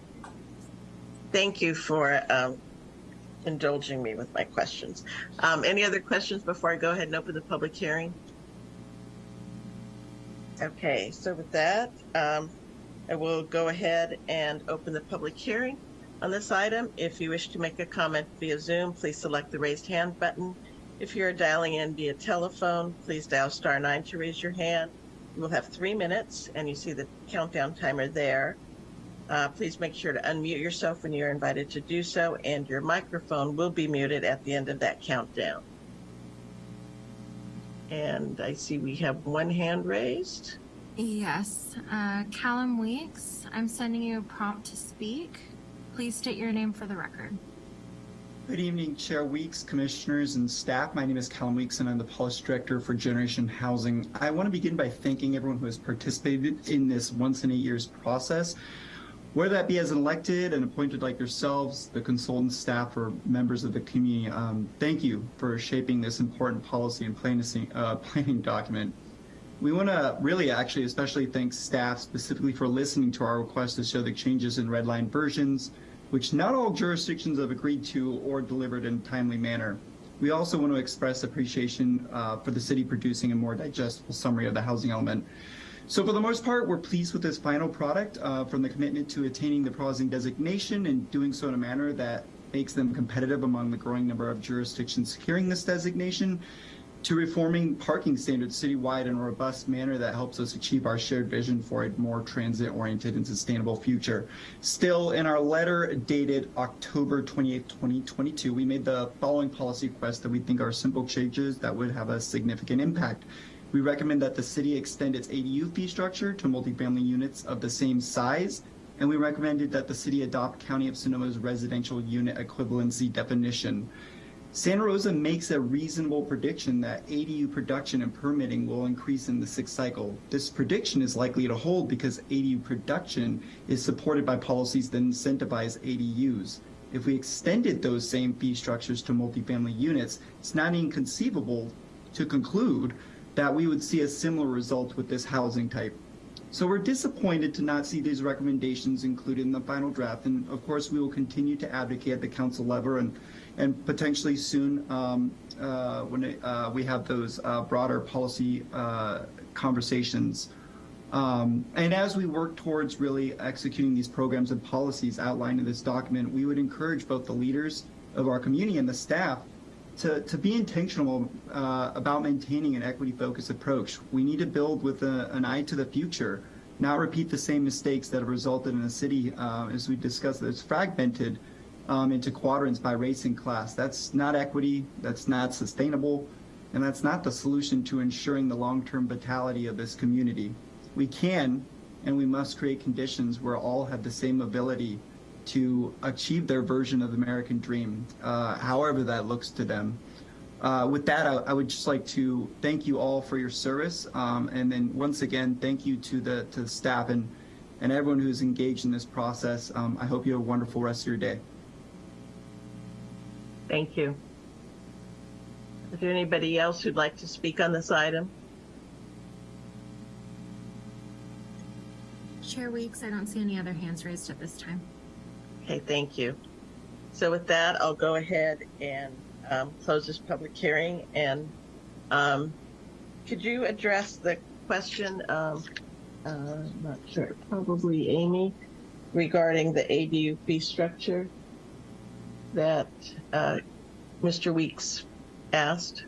Thank you for um, indulging me with my questions. Um, any other questions before I go ahead and open the public hearing? Okay, so with that, um, I will go ahead and open the public hearing on this item. If you wish to make a comment via Zoom, please select the raised hand button. If you're dialing in via telephone, please dial star nine to raise your hand. You will have three minutes, and you see the countdown timer there. Uh, please make sure to unmute yourself when you're invited to do so, and your microphone will be muted at the end of that countdown. And I see we have one hand raised. Yes, uh, Callum Weeks, I'm sending you a prompt to speak. Please state your name for the record. Good evening, Chair Weeks, Commissioners, and staff. My name is Callum Weeks, and I'm the Policy Director for Generation Housing. I want to begin by thanking everyone who has participated in this once in eight years process, whether that be as an elected and appointed like yourselves, the consultant staff, or members of the community. Um, thank you for shaping this important policy and planning, uh, [laughs] planning document. We want to really actually especially thank staff specifically for listening to our request to show the changes in red line versions, which not all jurisdictions have agreed to or delivered in a timely manner. We also want to express appreciation uh, for the city producing a more digestible summary of the housing element. So for the most part, we're pleased with this final product uh, from the commitment to attaining the housing designation and doing so in a manner that makes them competitive among the growing number of jurisdictions securing this designation to reforming parking standards citywide in a robust manner that helps us achieve our shared vision for a more transit-oriented and sustainable future. Still, in our letter dated October 28, 2022, we made the following policy requests that we think are simple changes that would have a significant impact. We recommend that the city extend its ADU fee structure to multifamily units of the same size, and we recommended that the city adopt County of Sonoma's residential unit equivalency definition. Santa Rosa makes a reasonable prediction that ADU production and permitting will increase in the sixth cycle. This prediction is likely to hold because ADU production is supported by policies that incentivize ADUs. If we extended those same fee structures to multifamily units, it's not inconceivable to conclude that we would see a similar result with this housing type. So we're disappointed to not see these recommendations included in the final draft, and of course we will continue to advocate at the council level and and potentially soon um, uh, when it, uh, we have those uh, broader policy uh, conversations. Um, and as we work towards really executing these programs and policies outlined in this document, we would encourage both the leaders of our community and the staff to, to be intentional uh, about maintaining an equity-focused approach. We need to build with a, an eye to the future, not repeat the same mistakes that have resulted in a city, uh, as we discussed, that's fragmented um, into quadrants by race and class. That's not equity, that's not sustainable, and that's not the solution to ensuring the long-term vitality of this community. We can and we must create conditions where all have the same ability to achieve their version of the American dream, uh, however that looks to them. Uh, with that, I, I, would just like to thank you all for your service, um, and then once again, thank you to the to the staff and and everyone who's engaged in this process. Um, I hope you have a wonderful rest of your day. Thank you. Is there anybody else who'd like to speak on this item? Chair Weeks, I don't see any other hands raised at this time. Okay, thank you. So with that, I'll go ahead and um, close this public hearing. And um, could you address the question, um, uh, I'm not sure, probably Amy, regarding the ADU fee structure? that uh, Mr. Weeks asked?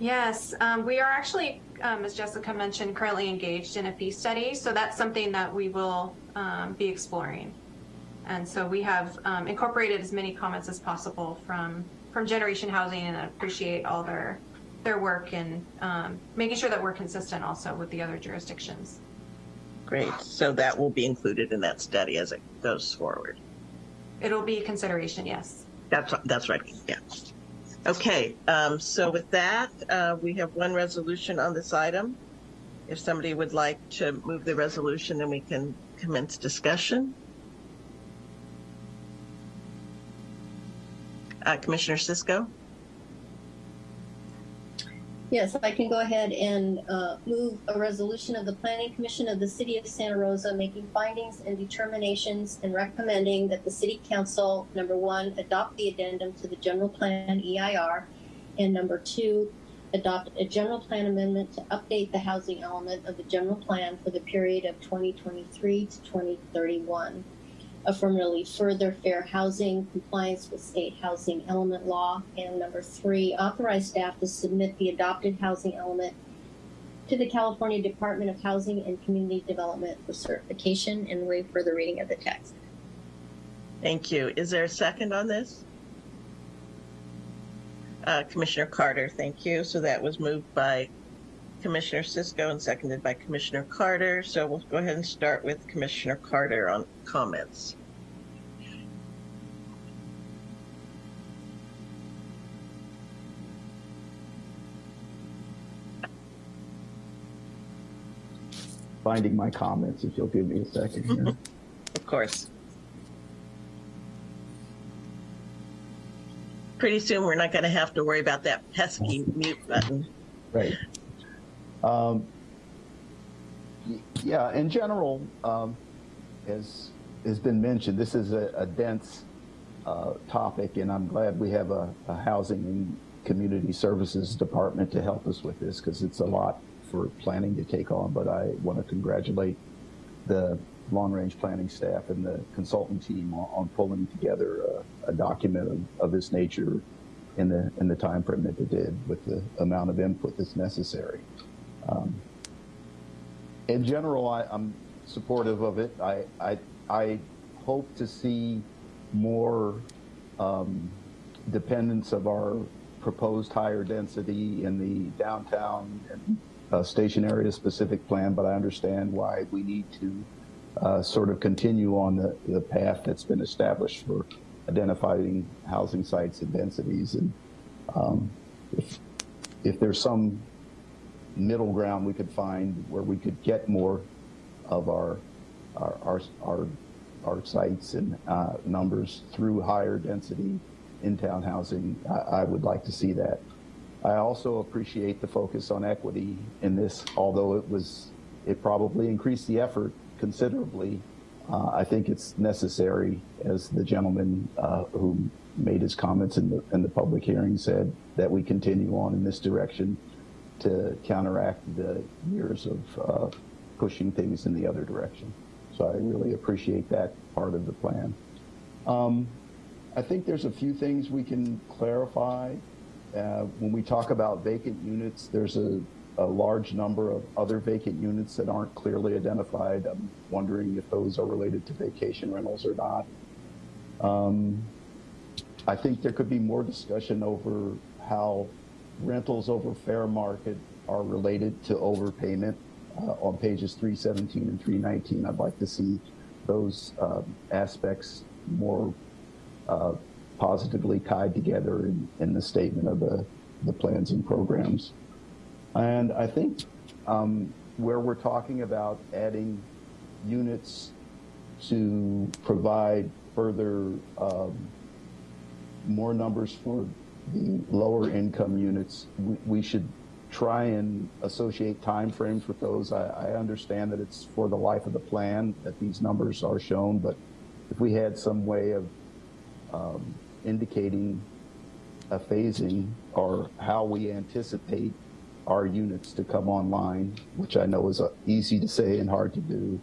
Yes, um, we are actually, um, as Jessica mentioned, currently engaged in a fee study. So that's something that we will um, be exploring. And so we have um, incorporated as many comments as possible from from Generation Housing, and appreciate all their their work and um, making sure that we're consistent also with the other jurisdictions. Great. So that will be included in that study as it goes forward. It'll be a consideration, yes. That's that's right. Yeah. Okay. Um, so with that, uh, we have one resolution on this item. If somebody would like to move the resolution, then we can commence discussion. Uh, Commissioner Cisco. Yes, I can go ahead and uh, move a resolution of the Planning Commission of the City of Santa Rosa making findings and determinations and recommending that the City Council, number one, adopt the addendum to the General Plan EIR, and number two, adopt a general plan amendment to update the housing element of the general plan for the period of 2023 to 2031. Affirmatively further fair housing, compliance with state housing element law. And number three, authorize staff to submit the adopted housing element to the California Department of Housing and Community Development for certification and waive further reading of the text. Thank you. Is there a second on this? Uh, Commissioner Carter, thank you. So that was moved by Commissioner Cisco and seconded by Commissioner Carter. So we'll go ahead and start with Commissioner Carter on comments. Finding my comments, if you'll give me a second here. [laughs] Of course. Pretty soon, we're not going to have to worry about that pesky mute button. Right. Um, yeah, in general, um, as has been mentioned, this is a, a dense uh, topic, and I'm glad we have a, a housing and community services department to help us with this because it's a lot for planning to take on. But I want to congratulate the long range planning staff and the consultant team on, on pulling together a, a document of, of this nature in the in the time frame that they did with the amount of input that's necessary. Um, in general, I, I'm supportive of it. I, I, I hope to see more um, dependence of our proposed higher density in the downtown and uh, station area specific plan, but I understand why we need to uh, sort of continue on the, the path that's been established for identifying housing sites and densities. And um, if, if there's some middle ground we could find where we could get more of our our our our, our sites and uh, numbers through higher density in town housing, I, I would like to see that. I also appreciate the focus on equity in this, although it was it probably increased the effort considerably. Uh, I think it's necessary, as the gentleman uh, who made his comments in the in the public hearing said, that we continue on in this direction to counteract the years of uh, pushing things in the other direction. So I really appreciate that part of the plan. Um, I think there's a few things we can clarify. Uh, when we talk about vacant units, there's a, a large number of other vacant units that aren't clearly identified. I'm wondering if those are related to vacation rentals or not. Um, I think there could be more discussion over how rentals over fair market are related to overpayment uh, on pages 317 and 319. I'd like to see those uh, aspects more uh, positively tied together in, in, the statement of the, the plans and programs. And I think um, where we're talking about adding units to provide further um, more numbers for the lower income units, we, we, should try and associate timeframes with those. I, I, understand that it's for the life of the plan that these numbers are shown, but if we had some way of um, indicating a phasing or how we anticipate our units to come online, which I know is uh, easy to say and hard to do,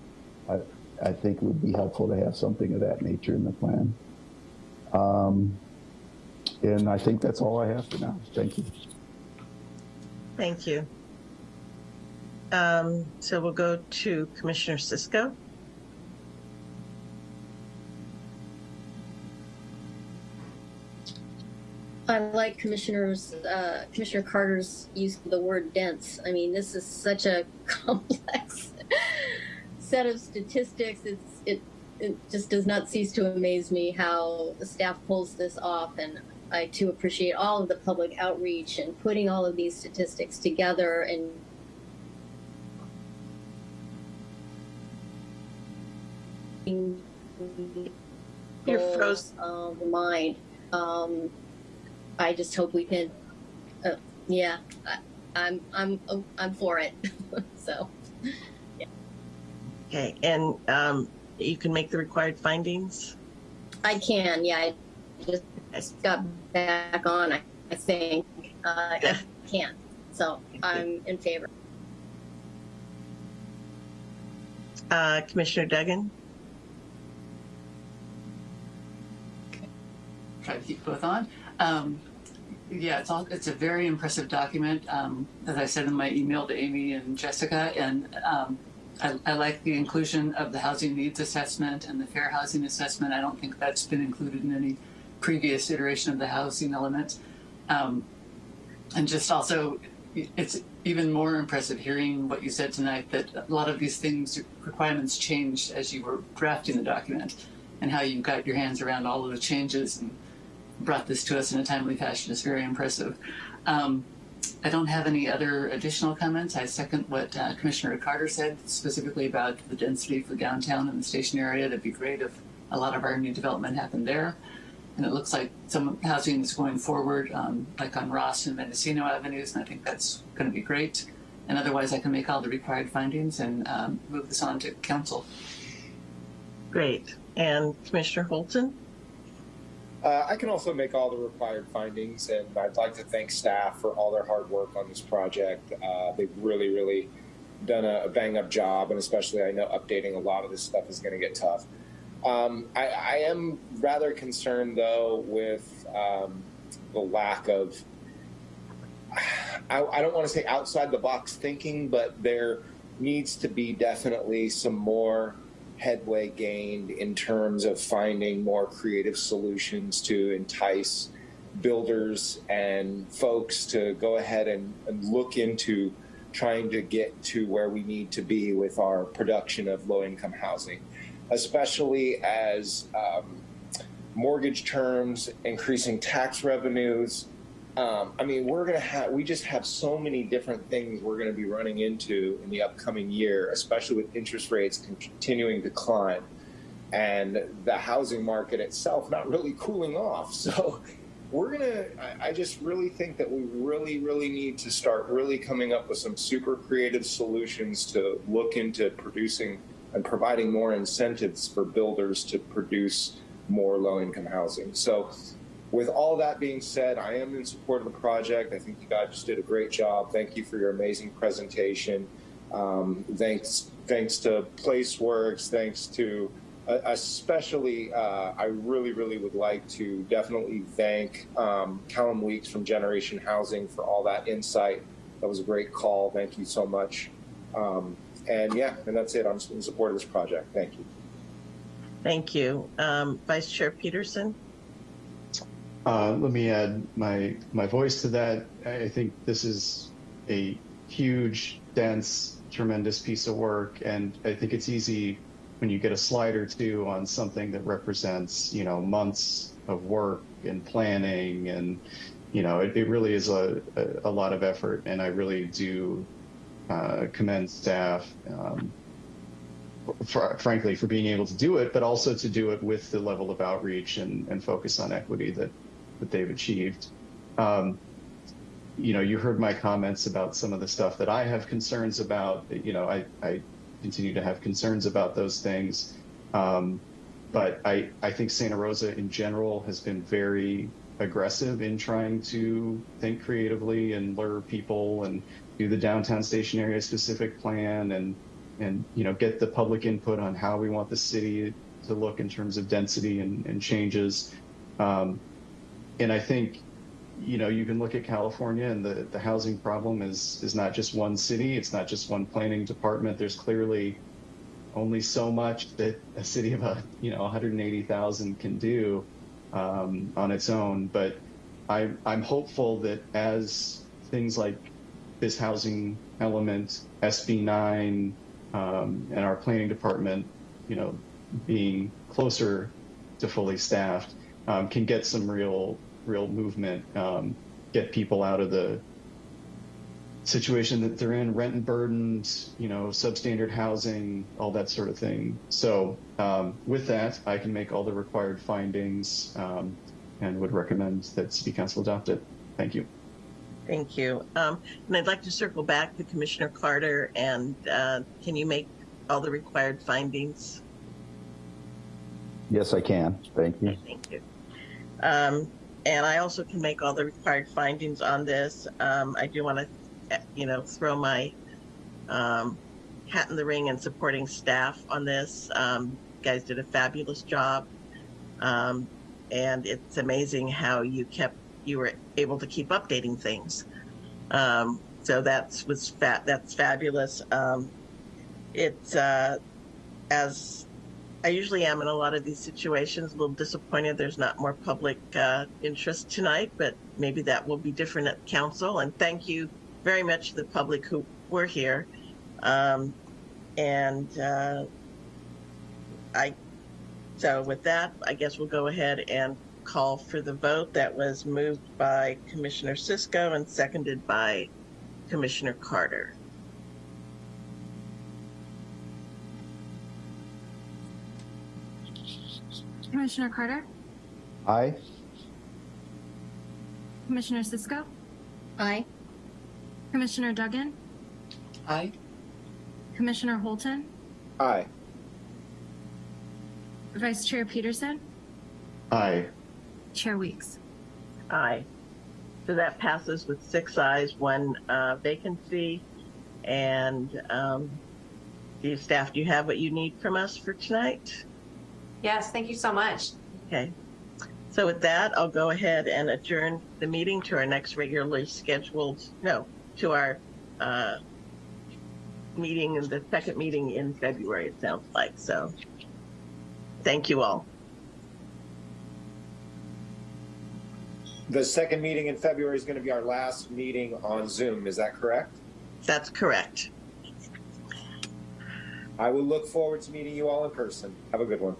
I, I think it would be helpful to have something of that nature in the plan. Um, and I think that's all I have for now. Thank you. Thank you. Um, so we'll go to Commissioner Cisco. I like Commissioner's uh, Commissioner Carter's use of the word dense. I mean, this is such a [laughs] complex set of statistics. It's it it just does not cease to amaze me how the staff pulls this off, and I too appreciate all of the public outreach and putting all of these statistics together and You're froze. Of the mind. Um, I just hope we can. Uh, yeah, I, I'm I'm I'm for it. [laughs] so. Yeah. Okay, and um, you can make the required findings. I can. Yeah, I just got back on. I, I think uh, I can. So I'm in favor. Uh, Commissioner Duggan? try to keep both on. Um, yeah, it's all, it's a very impressive document. Um, as I said in my email to Amy and Jessica, and um, I, I like the inclusion of the housing needs assessment and the fair housing assessment. I don't think that's been included in any previous iteration of the housing element. Um, and just also, it's even more impressive hearing what you said tonight that a lot of these things, requirements changed as you were drafting the document and how you got your hands around all of the changes and brought this to us in a timely fashion is very impressive. Um, I don't have any other additional comments. I second what uh, Commissioner Carter said, specifically about the density for downtown and the station area. That'd be great if a lot of our new development happened there. And it looks like some housing is going forward, um, like on Ross and Mendocino Avenues, and I think that's going to be great. And otherwise, I can make all the required findings and um, move this on to council. Great. And Commissioner Holton? Uh, I can also make all the required findings, and I'd like to thank staff for all their hard work on this project. Uh, they've really, really done a, bang up job, and especially I know updating a lot of this stuff is going to get tough. Um, I, I, am rather concerned, though, with um, the lack of, I, I don't want to say outside the box thinking, but there needs to be definitely some more headway gained in terms of finding more creative solutions to entice builders and folks to go ahead and, and, look into trying to get to where we need to be with our production of low income housing, especially as um, mortgage terms, increasing tax revenues, um, I mean, we're going to have, we just have so many different things we're going to be running into in the upcoming year, especially with interest rates continuing to climb and the housing market itself not really cooling off. [laughs] So we're going to, I just really think that we really, really need to start really coming up with some super creative solutions to look into producing and providing more incentives for builders to produce more low income housing. So with all that being said, I am in support of the project. I think you guys just did a great job. Thank you for your amazing presentation. Um, thanks, thanks to PlaceWorks. Thanks to, uh, especially, uh, I really, really would like to definitely thank um, Callum Weeks from Generation Housing for all that insight. That was a great call. Thank you so much. Um, and yeah, and that's it. I'm in support of this project. Thank you. Thank you. Um, Vice Chair Peterson. Uh, let me add my my voice to that. I think this is a huge, dense, tremendous piece of work, and I think it's easy when you get a slide or two on something that represents, you know, months of work and planning, and you know, it, it really is a, a, a lot of effort, and I really do uh, commend staff. Um, for, frankly, for being able to do it, but also to do it with the level of outreach and, and focus on equity that that they've achieved. Um, you know, you heard my comments about some of the stuff that I have concerns about. You know, I, I continue to have concerns about those things. Um, but I, I think Santa Rosa in general has been very aggressive in trying to think creatively and lure people and do the downtown station area specific plan and and you know get the public input on how we want the city to look in terms of density and, and changes. Um, and I think, you know, you can look at California and the, the housing problem is, is not just one city. It's not just one planning department. There's clearly only so much that a city of, a, you know, 180,000 can do um, on its own. But I, I'm hopeful that as things like this housing element, SB9, um, and our planning department, you know, being closer to fully staffed, um, can get some real real movement, um, get people out of the situation that they're in, rent and burdened, you know, substandard housing, all that sort of thing. So um, with that, I can make all the required findings um, and would recommend that City Council adopt it. Thank you. Thank you. Um, and I'd like to circle back to Commissioner Carter and uh, can you make all the required findings? Yes, I can. Thank you. Thank you. And I also can make all the required findings on this. Um, I do want to eh, you know, throw my um, hat in the ring and supporting staff on this. Um, guys did a fabulous job. Um, and it's amazing how you kept, you were able to keep updating things. Um, so that's was. That's fabulous. Um, it's uh, as I usually am in a lot of these situations, a little disappointed there's not more public uh, interest tonight, but maybe that will be different at council. And thank you very much to the public who were here. Um, and uh, I, so with that, I guess we'll go ahead and call for the vote. That was moved by Commissioner Cisco and seconded by Commissioner Carter. Commissioner Carter, Aye. Commissioner Cisco, Aye. Commissioner Duggan, Aye. Commissioner Holton, Aye. Vice Chair Peterson, Aye. Chair Weeks. Aye. So that passes with six ayes, one uh, vacancy. And um, do you, staff, do you have what you need from us for tonight? Yes, thank you so much. Okay. So with that, I'll go ahead and adjourn the meeting to our next regularly scheduled, no, to our uh, meeting, and the second meeting in February, it sounds like. So thank you all. The second meeting in February is going to be our last meeting on Zoom. Is that correct? That's correct. I will look forward to meeting you all in person. Have a good one.